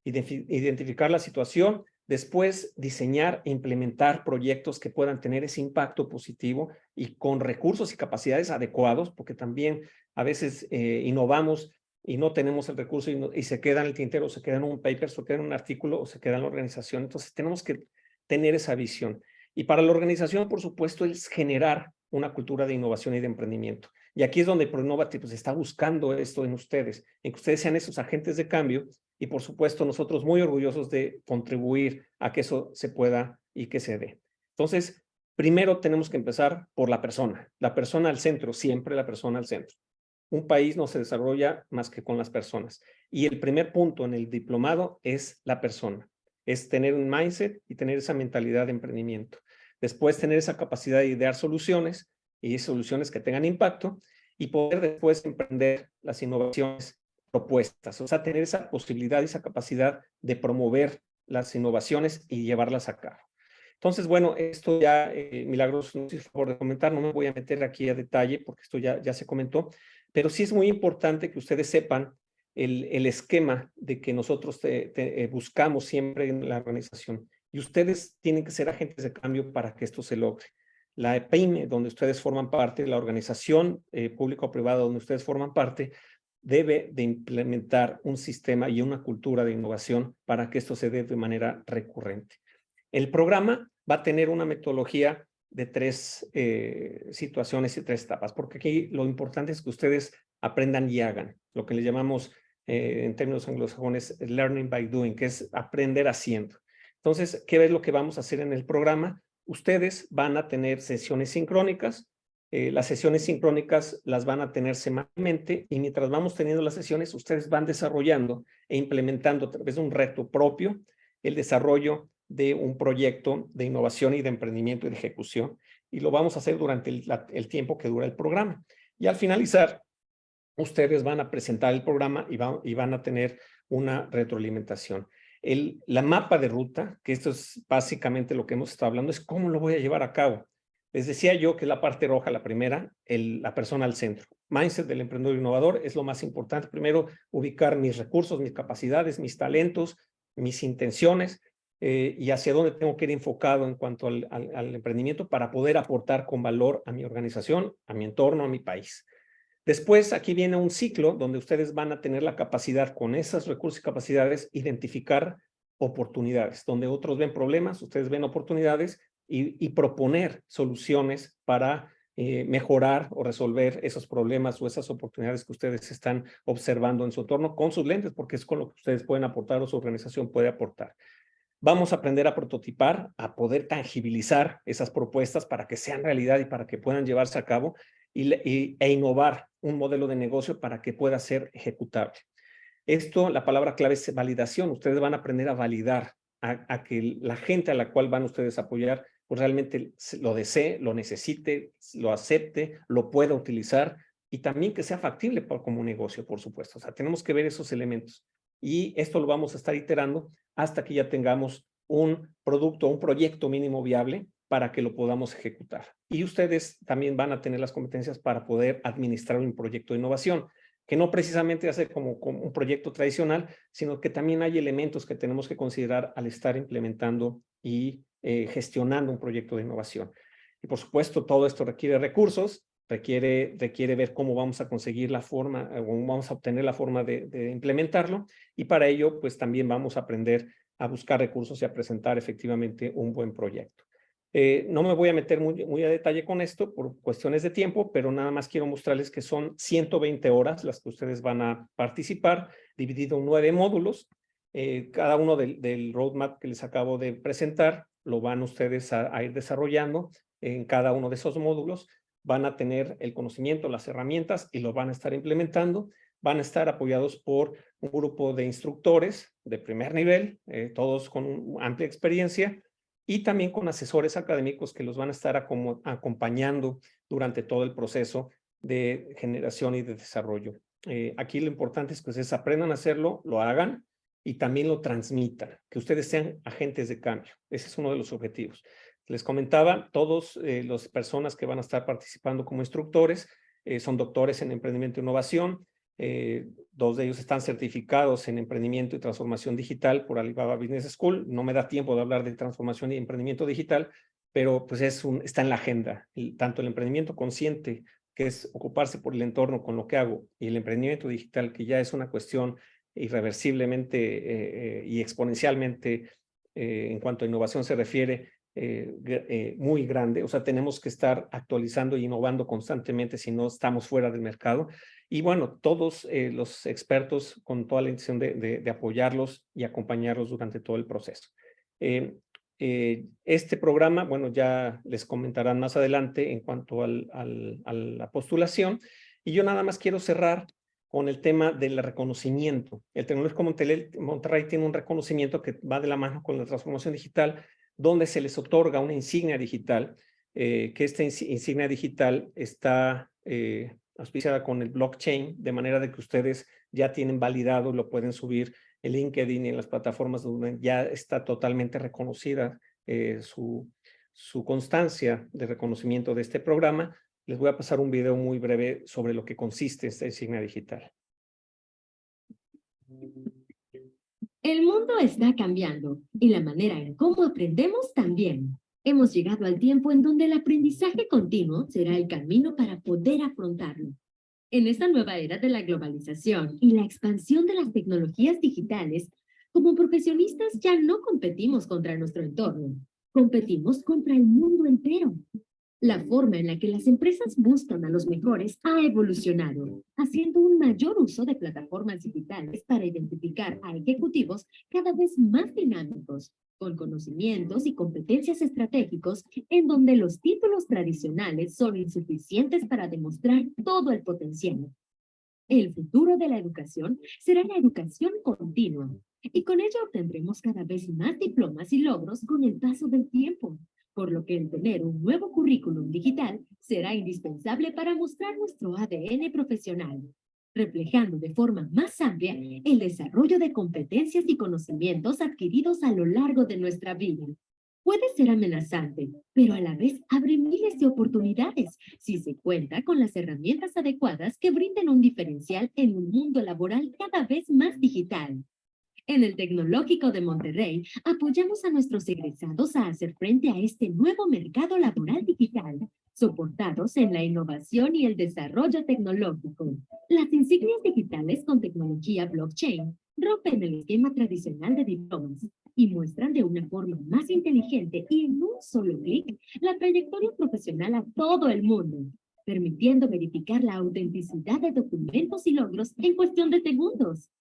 S3: identificar la situación, después diseñar e implementar proyectos que puedan tener ese impacto positivo y con recursos y capacidades adecuados, porque también a veces eh, innovamos y no tenemos el recurso y, se queda en el tintero, se queda en un paper, se queda en un artículo o se queda en la organización. Entonces tenemos que tener esa visión. Y para la organización, por supuesto, es generar una cultura de innovación y de emprendimiento. Y aquí es donde ProInnovative pues, está buscando esto en ustedes, en que ustedes sean esos agentes de cambio y por supuesto nosotros muy orgullosos de contribuir a que eso se pueda y que se dé. Entonces, primero tenemos que empezar por la persona, la persona al centro, siempre la persona al centro. Un país no se desarrolla más que con las personas. Y el primer punto en el diplomado es la persona, es tener un mindset y tener esa mentalidad de emprendimiento. Después tener esa capacidad de idear soluciones y soluciones que tengan impacto y poder después emprender las innovaciones propuestas, o sea, tener esa posibilidad esa capacidad de promover las innovaciones y llevarlas a cabo. Entonces, bueno, esto ya, eh, Milagros, no si favor de comentar, no me voy a meter aquí a detalle porque esto ya, ya se comentó, pero sí es muy importante que ustedes sepan el, el esquema de que nosotros eh, buscamos siempre en la organización. Y ustedes tienen que ser agentes de cambio para que esto se logre la EPIME, donde ustedes forman parte, la organización eh, pública o privada donde ustedes forman parte, debe de implementar un sistema y una cultura de innovación para que esto se dé de manera recurrente. El programa va a tener una metodología de tres eh, situaciones y tres etapas, porque aquí lo importante es que ustedes aprendan y hagan, lo que le llamamos eh, en términos anglosajones learning by doing, que es aprender haciendo. Entonces, ¿qué es lo que vamos a hacer en el programa? ustedes van a tener sesiones sincrónicas. Eh, las sesiones sincrónicas las van a tener semanalmente y mientras vamos teniendo las sesiones, ustedes van desarrollando e implementando a través de un reto propio el desarrollo de un proyecto de innovación y de emprendimiento y de ejecución. Y lo vamos a hacer durante el, tiempo que dura el programa. Y al finalizar, ustedes van a presentar el programa y, y van a tener una retroalimentación. El, la mapa de ruta, que esto es básicamente lo que hemos estado hablando, es cómo lo voy a llevar a cabo. Les decía yo que la parte roja, la primera, el, la persona al centro. Mindset del emprendedor innovador es lo más importante. Primero, ubicar mis recursos, mis capacidades, mis talentos, mis intenciones eh, y hacia dónde tengo que ir enfocado en cuanto al, al emprendimiento para poder aportar con valor a mi organización, a mi entorno, a mi país. Después, aquí viene un ciclo donde ustedes van a tener la capacidad, con esos recursos y capacidades, identificar oportunidades. Donde otros ven problemas, ustedes ven oportunidades y, proponer soluciones para eh, mejorar o resolver esos problemas o esas oportunidades que ustedes están observando en su entorno con sus lentes, porque es con lo que ustedes pueden aportar o su organización puede aportar. Vamos a aprender a prototipar, a poder tangibilizar esas propuestas para que sean realidad y para que puedan llevarse a cabo y, e innovar un modelo de negocio para que pueda ser ejecutable. Esto, la palabra clave es validación. Ustedes van a aprender a validar a, que la gente a la cual van ustedes a apoyar realmente lo desee, lo necesite, lo acepte, lo pueda utilizar y también que sea factible como negocio, por supuesto. O sea, tenemos que ver esos elementos. Y esto lo vamos a estar iterando hasta que ya tengamos un producto, un proyecto mínimo viable para que lo podamos ejecutar. Y ustedes también van a tener las competencias para poder administrar un proyecto de innovación, que no precisamente hace como un proyecto tradicional, sino que también hay elementos que tenemos que considerar al estar implementando y eh, gestionando un proyecto de innovación. Y por supuesto, todo esto requiere recursos, requiere, requiere ver cómo vamos a conseguir la forma, o cómo vamos a obtener la forma de, implementarlo, y para ello, pues también vamos a aprender a buscar recursos y a presentar efectivamente un buen proyecto. Eh, no me voy a meter muy, a detalle con esto por cuestiones de tiempo, pero nada más quiero mostrarles que son 120 horas las que ustedes van a participar, dividido en nueve módulos. Eh, cada uno del, roadmap que les acabo de presentar lo van ustedes a, ir desarrollando en cada uno de esos módulos. Van a tener el conocimiento, las herramientas y lo van a estar implementando. Van a estar apoyados por un grupo de instructores de primer nivel, eh, todos con amplia experiencia, y también con asesores académicos que los van a estar acompañando durante todo el proceso de generación y de desarrollo. Eh, aquí lo importante es que ustedes aprendan a hacerlo, lo hagan y también lo transmitan, que ustedes sean agentes de cambio. Ese es uno de los objetivos. Les comentaba, todas eh, las personas que van a estar participando como instructores eh, son doctores en emprendimiento e innovación, eh, dos de ellos están certificados en emprendimiento y transformación digital por Alibaba Business School. No me da tiempo de hablar de transformación y emprendimiento digital, pero pues es un, está en la agenda. tanto el emprendimiento consciente, que es ocuparse por el entorno con lo que hago, y el emprendimiento digital, que ya es una cuestión irreversiblemente eh, eh, y exponencialmente en cuanto a innovación se refiere, muy grande. O sea, tenemos que estar actualizando e innovando constantemente si no estamos fuera del mercado. Y bueno, todos eh, los expertos con toda la intención de, apoyarlos y acompañarlos durante todo el proceso. Eh, eh, este programa, bueno, ya les comentarán más adelante en cuanto al, al, a la postulación. Y yo nada más quiero cerrar con el tema del reconocimiento. El Tecnológico Monterrey tiene un reconocimiento que va de la mano con la transformación digital, donde se les otorga una insignia digital, que esta insignia digital está auspiciada con el blockchain, de manera de que ustedes ya tienen validado, lo pueden subir en LinkedIn y en las plataformas donde ya está totalmente reconocida eh, su constancia de reconocimiento de este programa. Les voy a pasar un video muy breve sobre lo que consiste esta insignia digital.
S6: El mundo está cambiando y la manera en cómo aprendemos también. Hemos llegado al tiempo en donde el aprendizaje continuo será el camino para poder afrontarlo. En esta nueva era de la globalización y la expansión de las tecnologías digitales, como profesionistas ya no competimos contra nuestro entorno, competimos contra el mundo entero. La forma en la que las empresas buscan a los mejores ha evolucionado, haciendo un mayor uso de plataformas digitales para identificar a ejecutivos cada vez más dinámicos, con conocimientos y competencias estratégicos en donde los títulos tradicionales son insuficientes para demostrar todo el potencial. El futuro de la educación será la educación continua, y con ello obtendremos cada vez más diplomas y logros con el paso del tiempo, por lo que el tener un nuevo currículum digital será indispensable para mostrar nuestro ADN profesional, reflejando de forma más amplia el desarrollo de competencias y conocimientos adquiridos a lo largo de nuestra vida. Puede ser amenazante, pero a la vez abre miles de oportunidades si se cuenta con las herramientas adecuadas que brinden un diferencial en un mundo laboral cada vez más digital. En el Tecnológico de Monterrey, apoyamos a nuestros egresados a hacer frente a este nuevo mercado laboral digital, soportados en la innovación y el desarrollo tecnológico. Las insignias digitales con tecnología blockchain rompen el esquema tradicional de diplomas y muestran de una forma más inteligente y en un solo clic la trayectoria profesional a todo el mundo, permitiendo verificar la autenticidad de documentos y logros en cuestión de segundos.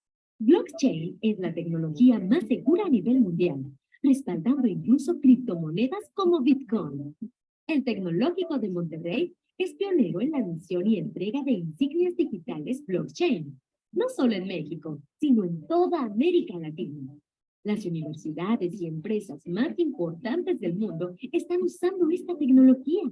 S6: Blockchain es la tecnología más segura a nivel mundial, respaldando incluso criptomonedas como Bitcoin. El Tecnológico de Monterrey es pionero en la emisión y entrega de insignias digitales blockchain, no solo en México, sino en toda América Latina. Las universidades y empresas más importantes del mundo están usando esta tecnología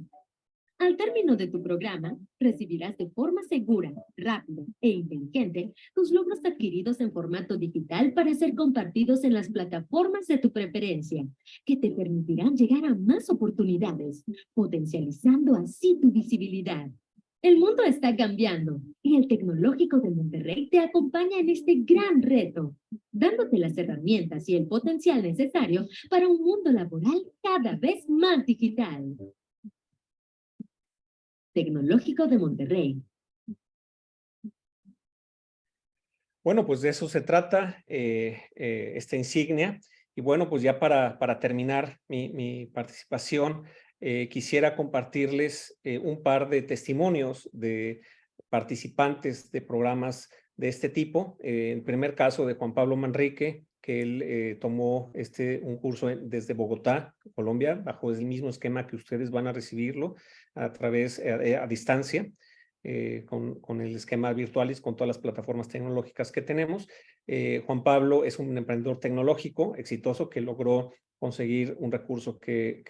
S6: al término de tu programa, recibirás de forma segura, rápida e inteligente tus logros adquiridos en formato digital para ser compartidos en las plataformas de tu preferencia, que te permitirán llegar a más oportunidades, potencializando así tu visibilidad. El mundo está cambiando y el Tecnológico de Monterrey te acompaña en este gran reto, dándote las herramientas y el potencial necesario para un mundo laboral cada vez más digital. Tecnológico de Monterrey.
S3: Bueno, pues de eso se trata eh, eh, esta insignia Y bueno, pues ya para, terminar mi, participación, eh, quisiera compartirles un par de testimonios de participantes de programas de este tipo. El primer caso de Juan Pablo Manrique, él tomó este, un curso desde Bogotá, Colombia, bajo el mismo esquema que ustedes van a recibirlo a través, a distancia. Eh, con, con, el esquema virtuales, con todas las plataformas tecnológicas que tenemos. Eh, Juan Pablo es un emprendedor tecnológico exitoso que logró conseguir un recurso que,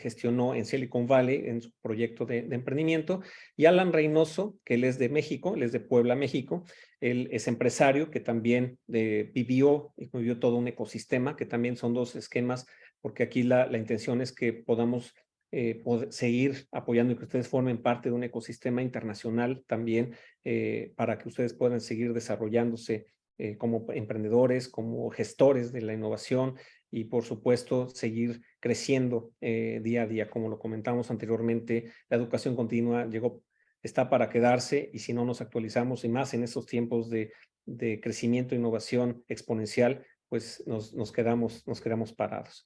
S3: gestionó en Silicon Valley en su proyecto de, emprendimiento. Y Alan Reynoso, que él es de México, él es de Puebla, México. Él es empresario que también eh, vivió y vivió todo un ecosistema, que también son dos esquemas, porque aquí la, la intención es que podamos eh, seguir apoyando y que ustedes formen parte de un ecosistema internacional también eh, para que ustedes puedan seguir desarrollándose como emprendedores, como gestores de la innovación y por supuesto seguir creciendo día a día. Como lo comentamos anteriormente, la educación continua llegó, está para quedarse y si no nos actualizamos y más en estos tiempos de, de crecimiento e innovación exponencial, pues nos, nos, quedamos, nos quedamos parados.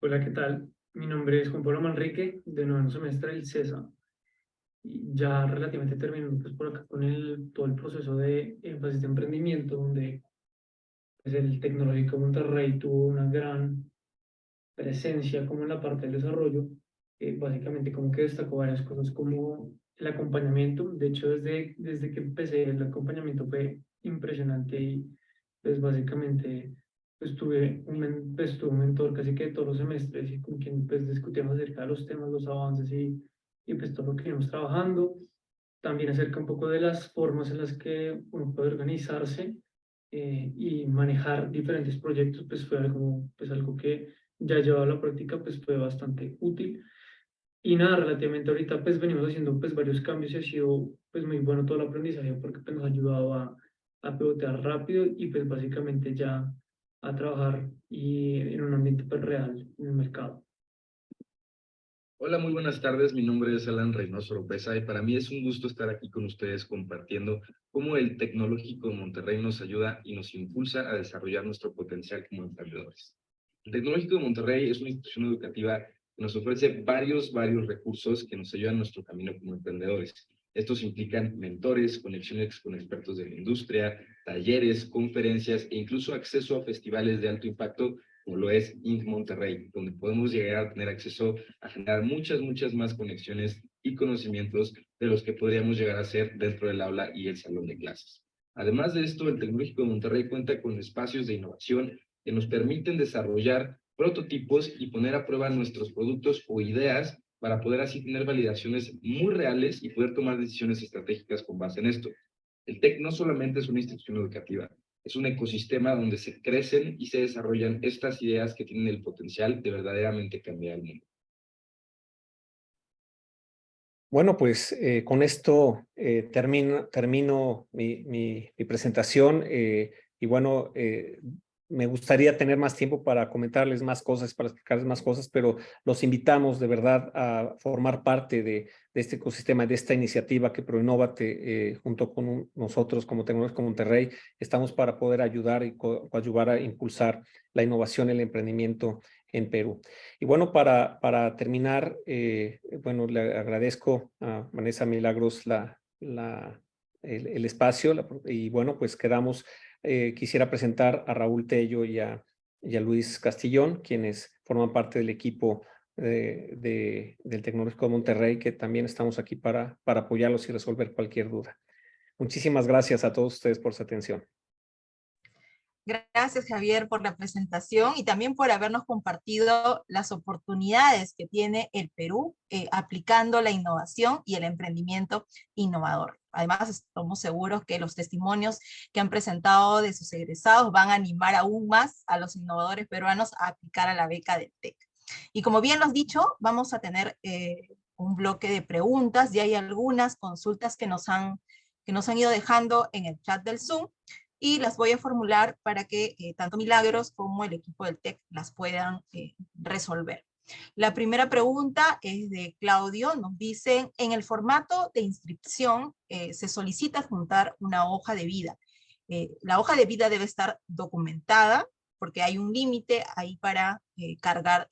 S7: Hola, ¿qué tal? Mi nombre es Juan Pablo Manrique, de noveno semestre del CESA. Ya relativamente terminando pues, por acá con el, todo el proceso de énfasis de emprendimiento, donde el Tecnológico Monterrey tuvo una gran presencia como en la parte del desarrollo. Eh, básicamente como que destacó varias cosas como el acompañamiento. De hecho, desde, desde que empecé el acompañamiento fue impresionante y pues básicamente pues tuve un, pues, tuve un mentor casi que todos los semestres y con quien pues discutíamos acerca de los temas, los avances y, y pues todo lo que íbamos trabajando. También acerca un poco de las formas en las que uno puede organizarse eh, y manejar diferentes proyectos, pues fue algo, pues algo que ya llevado a la práctica, pues fue bastante útil. Y nada, relativamente ahorita pues venimos haciendo pues varios cambios y ha sido pues muy bueno todo el aprendizaje porque pues, nos ha ayudado a, a pivotear rápido y pues básicamente ya a trabajar y en un ambiente pues, real en el mercado.
S8: Hola, muy buenas tardes. Mi nombre es Alan Reynoso Lopeza y para mí es un gusto estar aquí con ustedes compartiendo cómo el Tecnológico de Monterrey nos ayuda y nos impulsa a desarrollar nuestro potencial como emprendedores. El Tecnológico de Monterrey es una institución educativa que nos ofrece varios, varios recursos que nos ayudan en nuestro camino como emprendedores. Estos implican mentores, conexiones con expertos de la industria, talleres, conferencias e incluso acceso a festivales de alto impacto como lo es Inc. Monterrey, donde podemos llegar a tener acceso a generar muchas, muchas más conexiones y conocimientos de los que podríamos llegar a ser dentro del aula y el salón de clases. Además de esto, el Tecnológico de Monterrey cuenta con espacios de innovación que nos permiten desarrollar prototipos y poner a prueba nuestros productos o ideas para poder así tener validaciones muy reales y poder tomar decisiones estratégicas con base en esto. El TEC no solamente es una institución educativa, es un ecosistema donde se crecen y se desarrollan estas ideas que tienen el potencial de verdaderamente cambiar el mundo.
S3: Bueno, pues eh, con esto eh, termino, termino mi, presentación eh, y bueno, me gustaría tener más tiempo para comentarles más cosas, para explicarles más cosas, pero los invitamos de verdad a formar parte de, este ecosistema, de esta iniciativa que ProInnovate, eh, junto con nosotros como Tecnológico Monterrey, estamos para poder ayudar y ayudar a impulsar la innovación el emprendimiento en Perú. Y bueno, para, para terminar, eh, bueno, le agradezco a Vanessa Milagros la, la, el espacio y bueno, pues quedamos eh, quisiera presentar a Raúl Tello y a, Luis Castillón, quienes forman parte del equipo de, del Tecnológico de Monterrey, que también estamos aquí para, para apoyarlos y resolver cualquier duda. Muchísimas gracias a todos ustedes por su atención.
S1: Gracias, Javier, por la presentación y también por habernos compartido las oportunidades que tiene el Perú eh, aplicando la innovación y el emprendimiento innovador. Además, estamos seguros que los testimonios que han presentado de sus egresados van a animar aún más a los innovadores peruanos a aplicar a la beca del TEC. Y como bien lo has dicho, vamos a tener eh, un bloque de preguntas y hay algunas consultas que nos han que nos han ido dejando en el chat del Zoom y las voy a formular para que eh, tanto Milagros como el equipo del TEC las puedan eh, resolver. La primera pregunta es de Claudio, nos dice, en el formato de inscripción eh, se solicita juntar una hoja de vida. la hoja de vida debe estar documentada, porque hay un límite ahí para cargar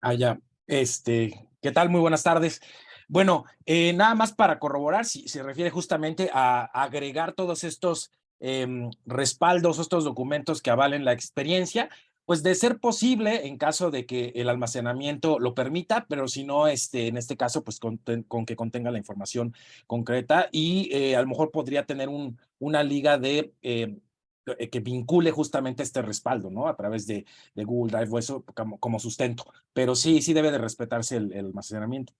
S9: Ah, ya. Este, ¿qué tal? Muy buenas tardes. Bueno, eh, nada más para corroborar, si se refiere justamente a agregar todos estos em, respaldos, estos documentos que avalen la experiencia, pues de ser posible en caso de que el almacenamiento lo permita, pero si no, este, en este caso, pues con, que contenga la información concreta y eh, a lo mejor podría tener un, una liga de eh, eh, que vincule justamente este respaldo, ¿no? A través de, Google Drive o eso como, sustento. Pero sí, sí debe de respetarse el almacenamiento.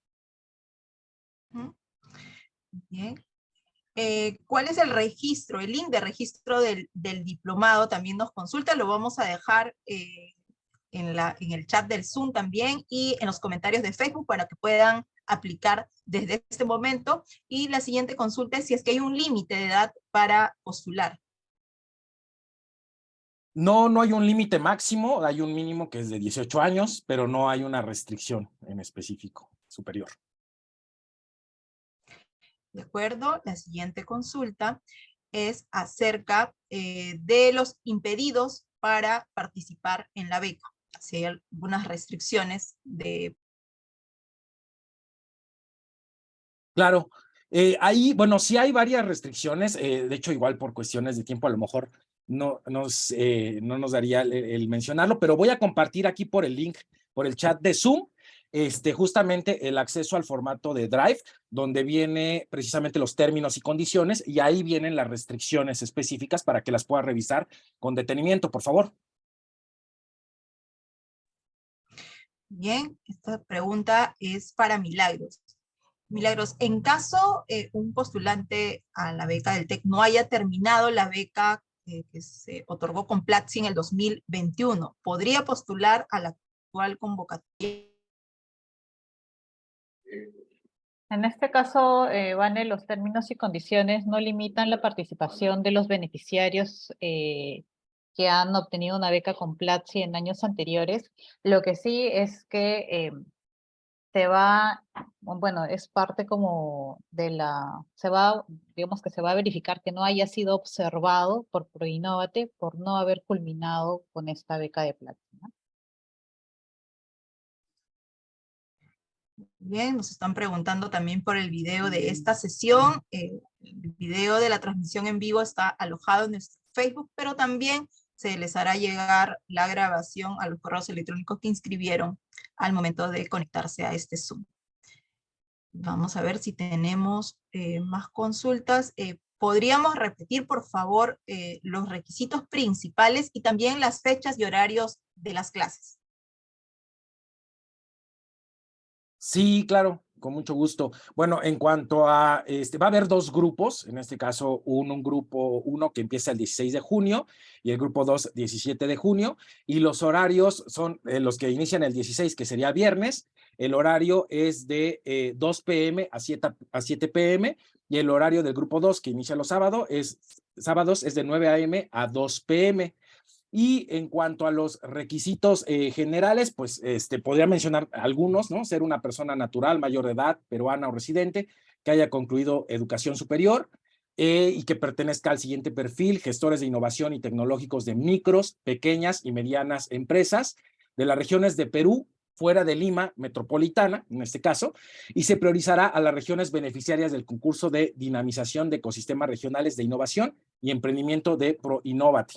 S1: Eh, ¿Cuál es el registro? El link de registro del, del, diplomado también nos consulta, lo vamos a dejar eh, en, la, en el chat del Zoom también y en los comentarios de Facebook para que puedan aplicar desde este momento. Y la siguiente consulta es si es que hay un límite de edad para postular.
S9: No, no hay un límite máximo, hay un mínimo que es de 18 años, pero no hay una restricción en específico superior.
S1: De acuerdo, la siguiente consulta es acerca eh, de los impedidos para participar en la beca. Si hay algunas restricciones de...
S9: Claro, eh, ahí, bueno, sí hay varias restricciones, eh, de hecho igual por cuestiones de tiempo a lo mejor no nos, no nos daría el, mencionarlo, pero voy a compartir aquí por el link, por el chat de Zoom, este, justamente el acceso al formato de Drive, donde viene precisamente los términos y condiciones, y ahí vienen las restricciones específicas para que las pueda revisar con detenimiento, por favor.
S1: Bien, esta pregunta es para Milagros. Milagros, en caso eh, un postulante a la beca del TEC no haya terminado la beca eh, que se otorgó con Platzi en el 2021, ¿podría postular a la actual convocatoria?
S2: En este caso, eh, los términos y condiciones no limitan la participación de los beneficiarios eh, que han obtenido una beca con Platzi en años anteriores. Lo que sí es que eh, se va, bueno, es parte como de la, se va, digamos que se va a verificar que no haya sido observado por Proinnovate por no haber culminado con esta beca de plata.
S1: Bien, nos están preguntando también por el video de esta sesión. Eh, el video de la transmisión en vivo está alojado en nuestro Facebook, pero también se les hará llegar la grabación a los correos electrónicos que inscribieron al momento de conectarse a este Zoom. Vamos a ver si tenemos eh, más consultas. Eh, ¿Podríamos repetir, por favor, los requisitos principales y también las fechas y horarios de las clases?
S9: Sí, claro con mucho gusto. Bueno, en cuanto a, este, va a haber dos grupos, en este caso un, un grupo uno que empieza el 16 de junio y el grupo 2 17 de junio, y los horarios son eh, los que inician el 16, que sería viernes, el horario es de eh, 2 p.m. A 7, a 7 p.m., y el horario del grupo 2, que inicia los sábados, es, sábados es de 9 a.m. a 2 p.m., y en cuanto a los requisitos eh, generales, pues este, podría mencionar algunos, ¿no? Ser una persona natural, mayor de edad, peruana o residente, que haya concluido educación superior eh, y que pertenezca al siguiente perfil, gestores de innovación y tecnológicos de micros, pequeñas y medianas empresas de las regiones de Perú, fuera de Lima metropolitana, en este caso, y se priorizará a las regiones beneficiarias del concurso de dinamización de ecosistemas regionales de innovación y emprendimiento de ProInnovati.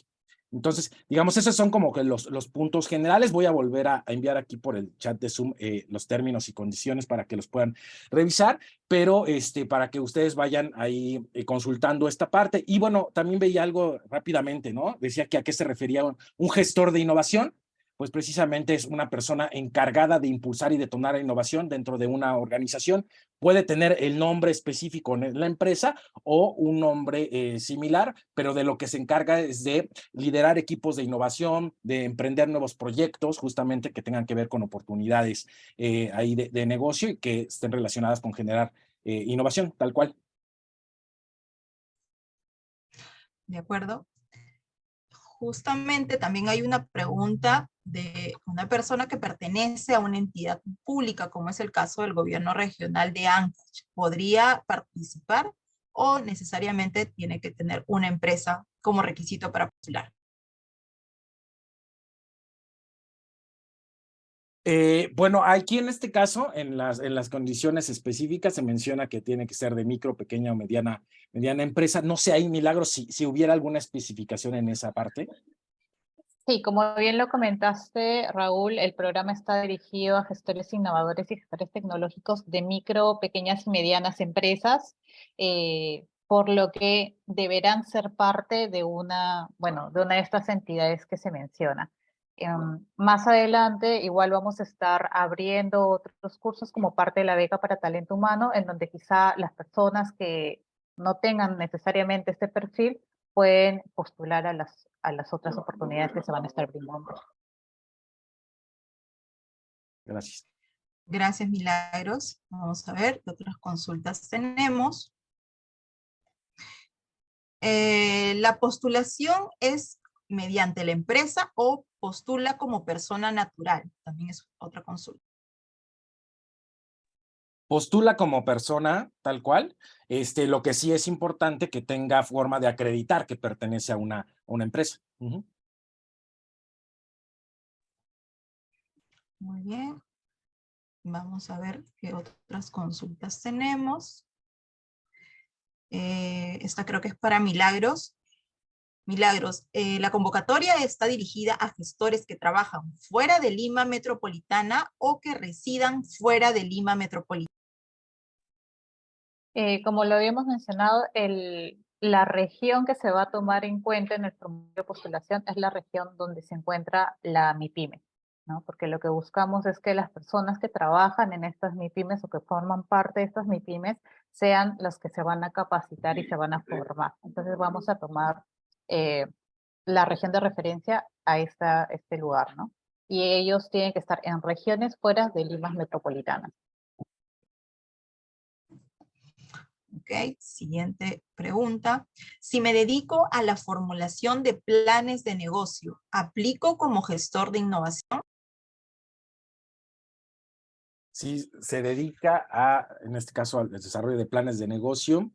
S9: Entonces, digamos, esos son como que los, los puntos generales. Voy a volver a, enviar aquí por el chat de Zoom eh, los términos y condiciones para que los puedan revisar, pero este, para que ustedes vayan ahí eh, consultando esta parte. Y bueno, también veía algo rápidamente, ¿no? Decía que a qué se refería un gestor de innovación pues precisamente es una persona encargada de impulsar y detonar la innovación dentro de una organización. Puede tener el nombre específico en la empresa o un nombre eh, similar, pero de lo que se encarga es de liderar equipos de innovación, de emprender nuevos proyectos, justamente que tengan que ver con oportunidades eh, ahí de, negocio y que estén relacionadas con generar eh, innovación, tal cual.
S1: De acuerdo. Justamente también hay una pregunta de una persona que pertenece a una entidad pública, como es el caso del gobierno regional de Ancash, ¿podría participar o necesariamente tiene que tener una empresa como requisito para postular?
S9: Eh, bueno, aquí en este caso, en las, en las condiciones específicas, se menciona que tiene que ser de micro, pequeña o mediana, mediana empresa. No sé, hay milagros si, si hubiera alguna especificación en esa parte.
S2: Sí, como bien lo comentaste, Raúl, el programa está dirigido a gestores innovadores y gestores tecnológicos de micro, pequeñas y medianas empresas, eh, por lo que deberán ser parte de una, bueno, de una de estas entidades que se menciona. Em, más adelante igual vamos a estar abriendo otros cursos como parte de la beca para talento humano, en donde quizá las personas que no tengan necesariamente este perfil pueden postular a las, a las otras oportunidades que se van a estar brindando.
S9: Gracias.
S1: Gracias, Milagros. Vamos a ver qué otras consultas tenemos. Eh, la postulación es mediante la empresa o postula como persona natural. También es otra consulta.
S9: Postula como persona, tal cual. Este, lo que sí es importante que tenga forma de acreditar que pertenece a una, una empresa.
S1: Muy bien. Vamos a ver qué otras consultas tenemos. Eh, esta creo que es para Milagros. Milagros, eh, la convocatoria está dirigida a gestores que trabajan fuera de Lima Metropolitana o que residan fuera de Lima Metropolitana.
S2: Eh, como lo habíamos mencionado, el, la región que se va a tomar en cuenta en el formulario de postulación es la región donde se encuentra la MIPYME, ¿no? Porque lo que buscamos es que las personas que trabajan en estas MIPYMES o que forman parte de estas MIPYMES sean las que se van a capacitar y se van a formar. Entonces vamos a tomar eh, la región de referencia a esta, este lugar, ¿no? Y ellos tienen que estar en regiones fuera de Limas metropolitanas.
S1: Ok, siguiente pregunta. Si me dedico a la formulación de planes de negocio, ¿aplico como gestor de innovación?
S9: Sí, se dedica a, en este caso, al desarrollo de planes de negocio.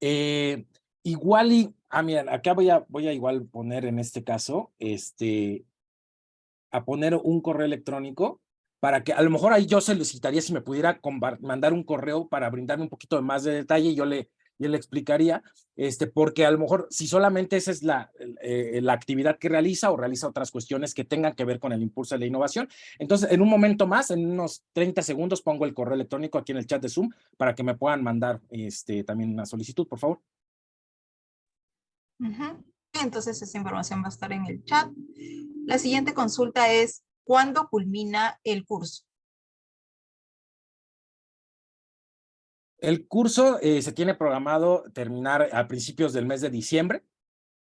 S9: Eh, igual y Ah, mira, acá voy a, voy a igual poner en este caso, este, a poner un correo electrónico para que a lo mejor ahí yo solicitaría si me pudiera mandar un correo para brindarme un poquito de más de detalle y yo le, yo le explicaría, este, porque a lo mejor si solamente esa es la, eh, la actividad que realiza o realiza otras cuestiones que tengan que ver con el impulso de la innovación. Entonces, en un momento más, en unos 30 segundos, pongo el correo electrónico aquí en el chat de Zoom para que me puedan mandar este, también una solicitud, por favor.
S1: Entonces esa información va a estar en el chat. La siguiente consulta es, ¿cuándo culmina el curso?
S9: El curso eh, se tiene programado terminar a principios del mes de diciembre,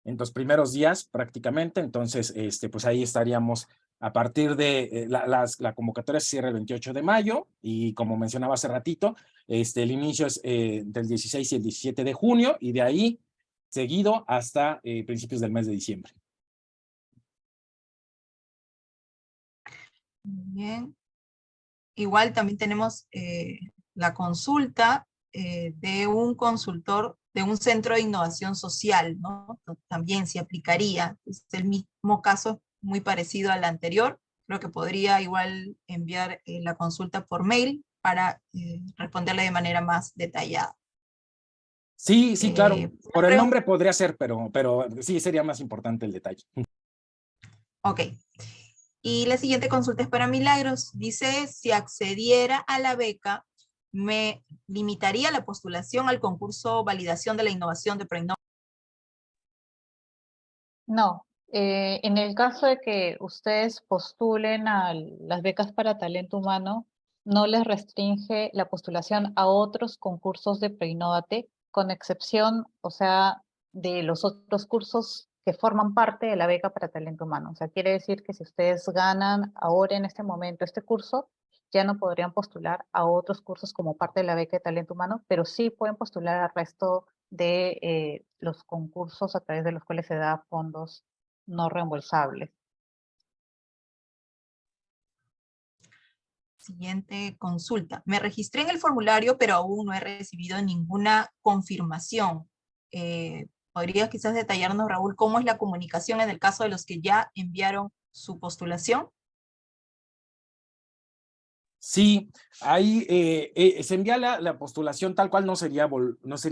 S9: en los primeros días prácticamente, entonces este, pues ahí estaríamos a partir de eh, la, la, convocatoria se cierra el 28 de mayo y como mencionaba hace ratito, este, el inicio es eh, del 16 y el 17 de junio y de ahí seguido hasta eh, principios del mes de diciembre.
S1: Bien. Igual también tenemos eh, la consulta eh, de un consultor de un centro de innovación social, ¿no? También se aplicaría. Es el mismo caso, muy parecido al anterior. Creo que podría igual enviar la consulta por mail para responderle de manera más detallada.
S9: Sí, sí, claro. Eh, Por el nombre podría ser, pero, pero sí sería más importante el detalle.
S1: Ok. Y la siguiente consulta es para Milagros. Dice, si accediera a la beca, ¿me limitaría la postulación al concurso Validación de la Innovación de Preinova?
S2: No. Eh, en el caso de que ustedes postulen a las becas para talento humano, no les restringe la postulación a otros concursos de Preinnovate con excepción, o sea, de los otros cursos que forman parte de la beca para talento humano. O sea, quiere decir que si ustedes ganan ahora en este momento este curso, ya no podrían postular a otros cursos como parte de la beca de talento humano, pero sí pueden postular al resto de eh, los concursos a través de los cuales se da fondos no reembolsables.
S1: Siguiente consulta. Me registré en el formulario, pero aún no he recibido ninguna confirmación. Eh, ¿Podrías quizás detallarnos, Raúl, cómo es la comunicación en el caso de los que ya enviaron su postulación?
S9: Sí, ahí eh, eh, se envía la, postulación tal cual, no sería,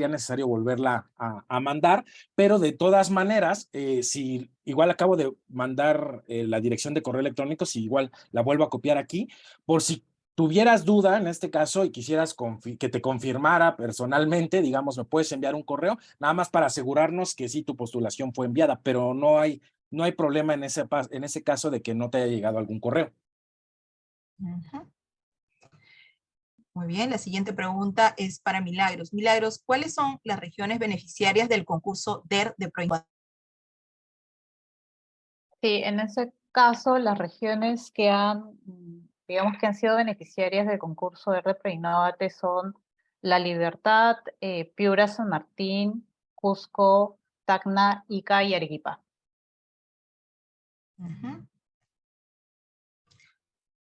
S9: necesario volverla a, mandar, pero de todas maneras, eh, si igual acabo de mandar la dirección de correo electrónico, si igual la vuelvo a copiar aquí, por si tuvieras duda en este caso y quisieras que te confirmara personalmente, digamos, me puedes enviar un correo, nada más para asegurarnos que sí tu postulación fue enviada, pero no hay, no hay problema en ese, en ese caso de que no te haya llegado algún correo.
S1: Muy bien, la siguiente pregunta es para Milagros. Milagros, ¿cuáles son las regiones beneficiarias del concurso DER de ProInnovate?
S2: Sí, en ese caso, las regiones que han, digamos que han sido beneficiarias del concurso de ProInnovate son La Libertad, eh, Piura, San Martín, Cusco, Tacna, Ica y Arequipa.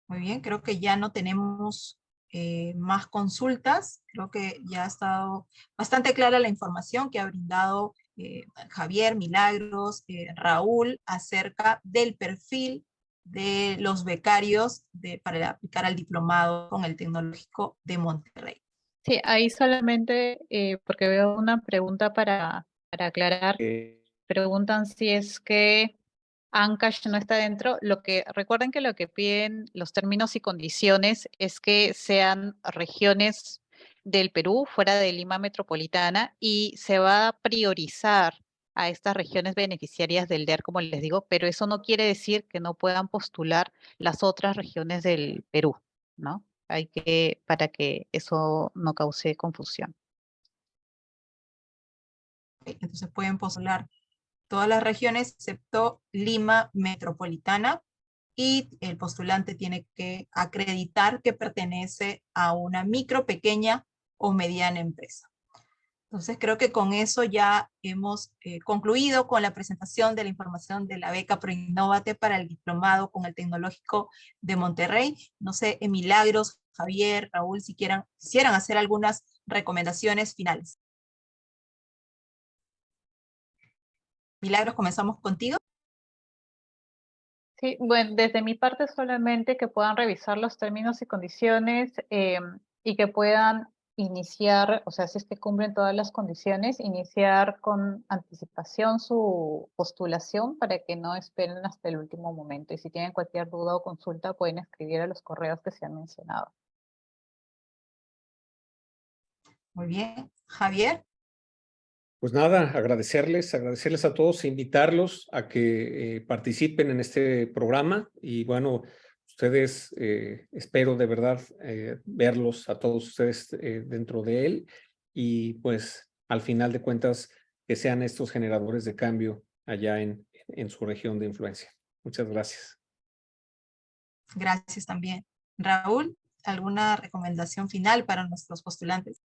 S1: Muy bien, creo que ya no tenemos eh, más consultas. Creo que ya ha estado bastante clara la información que ha brindado eh, Javier, Milagros, Raúl, acerca del perfil de los becarios de, para aplicar al diplomado con el Tecnológico de Monterrey.
S2: Sí, ahí solamente, porque veo una pregunta para, para aclarar. Preguntan si es que Ancash no está dentro. Lo que, recuerden que lo que piden los términos y condiciones es que sean regiones del Perú, fuera de Lima Metropolitana, y se va a priorizar a estas regiones beneficiarias del DER, como les digo, pero eso no quiere decir que no puedan postular las otras regiones del Perú, ¿no? Hay que, para que eso no cause confusión.
S1: Entonces pueden postular todas las regiones excepto Lima Metropolitana y el postulante tiene que acreditar que pertenece a una micro, pequeña o mediana empresa. Entonces creo que con eso ya hemos eh, concluido con la presentación de la información de la beca ProInnovate para el diplomado con el Tecnológico de Monterrey. No sé, en Milagros, Javier, Raúl, si quieran, quisieran hacer algunas recomendaciones finales. Milagros, comenzamos contigo.
S2: Sí, bueno, desde mi parte solamente que puedan revisar los términos y condiciones em, y que puedan iniciar, o sea, si es que cumplen todas las condiciones, iniciar con anticipación su postulación para que no esperen hasta el último momento. Y si tienen cualquier duda o consulta, pueden escribir a los correos que se han mencionado.
S1: Muy bien. Javier.
S3: Pues nada, agradecerles, agradecerles a todos, invitarlos a que eh, participen en este programa y bueno, ustedes, eh, espero de verdad eh, verlos a todos ustedes dentro de él y pues al final de cuentas que sean estos generadores de cambio allá en, en su región de influencia. Muchas gracias.
S1: Gracias también. Raúl, ¿alguna recomendación final para nuestros postulantes?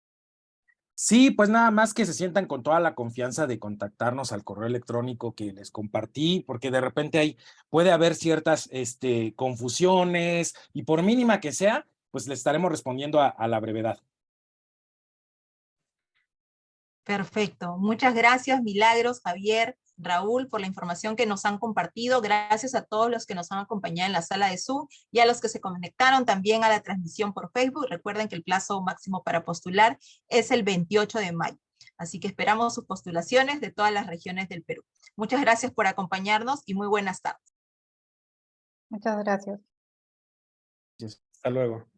S9: Sí, pues nada más que se sientan con toda la confianza de contactarnos al correo electrónico que les compartí, porque de repente hay, puede haber ciertas este, confusiones y por mínima que sea, pues le estaremos respondiendo a la brevedad.
S1: Perfecto. Muchas gracias, Milagros, Javier. Raúl, por la información que nos han compartido. Gracias a todos los que nos han acompañado en la sala de Zoom y a los que se conectaron también a la transmisión por Facebook. Recuerden que el plazo máximo para postular es el 28 de mayo. Así que esperamos sus postulaciones de todas las regiones del Perú. Muchas gracias por acompañarnos y muy buenas tardes.
S2: Muchas gracias.
S3: Hasta luego.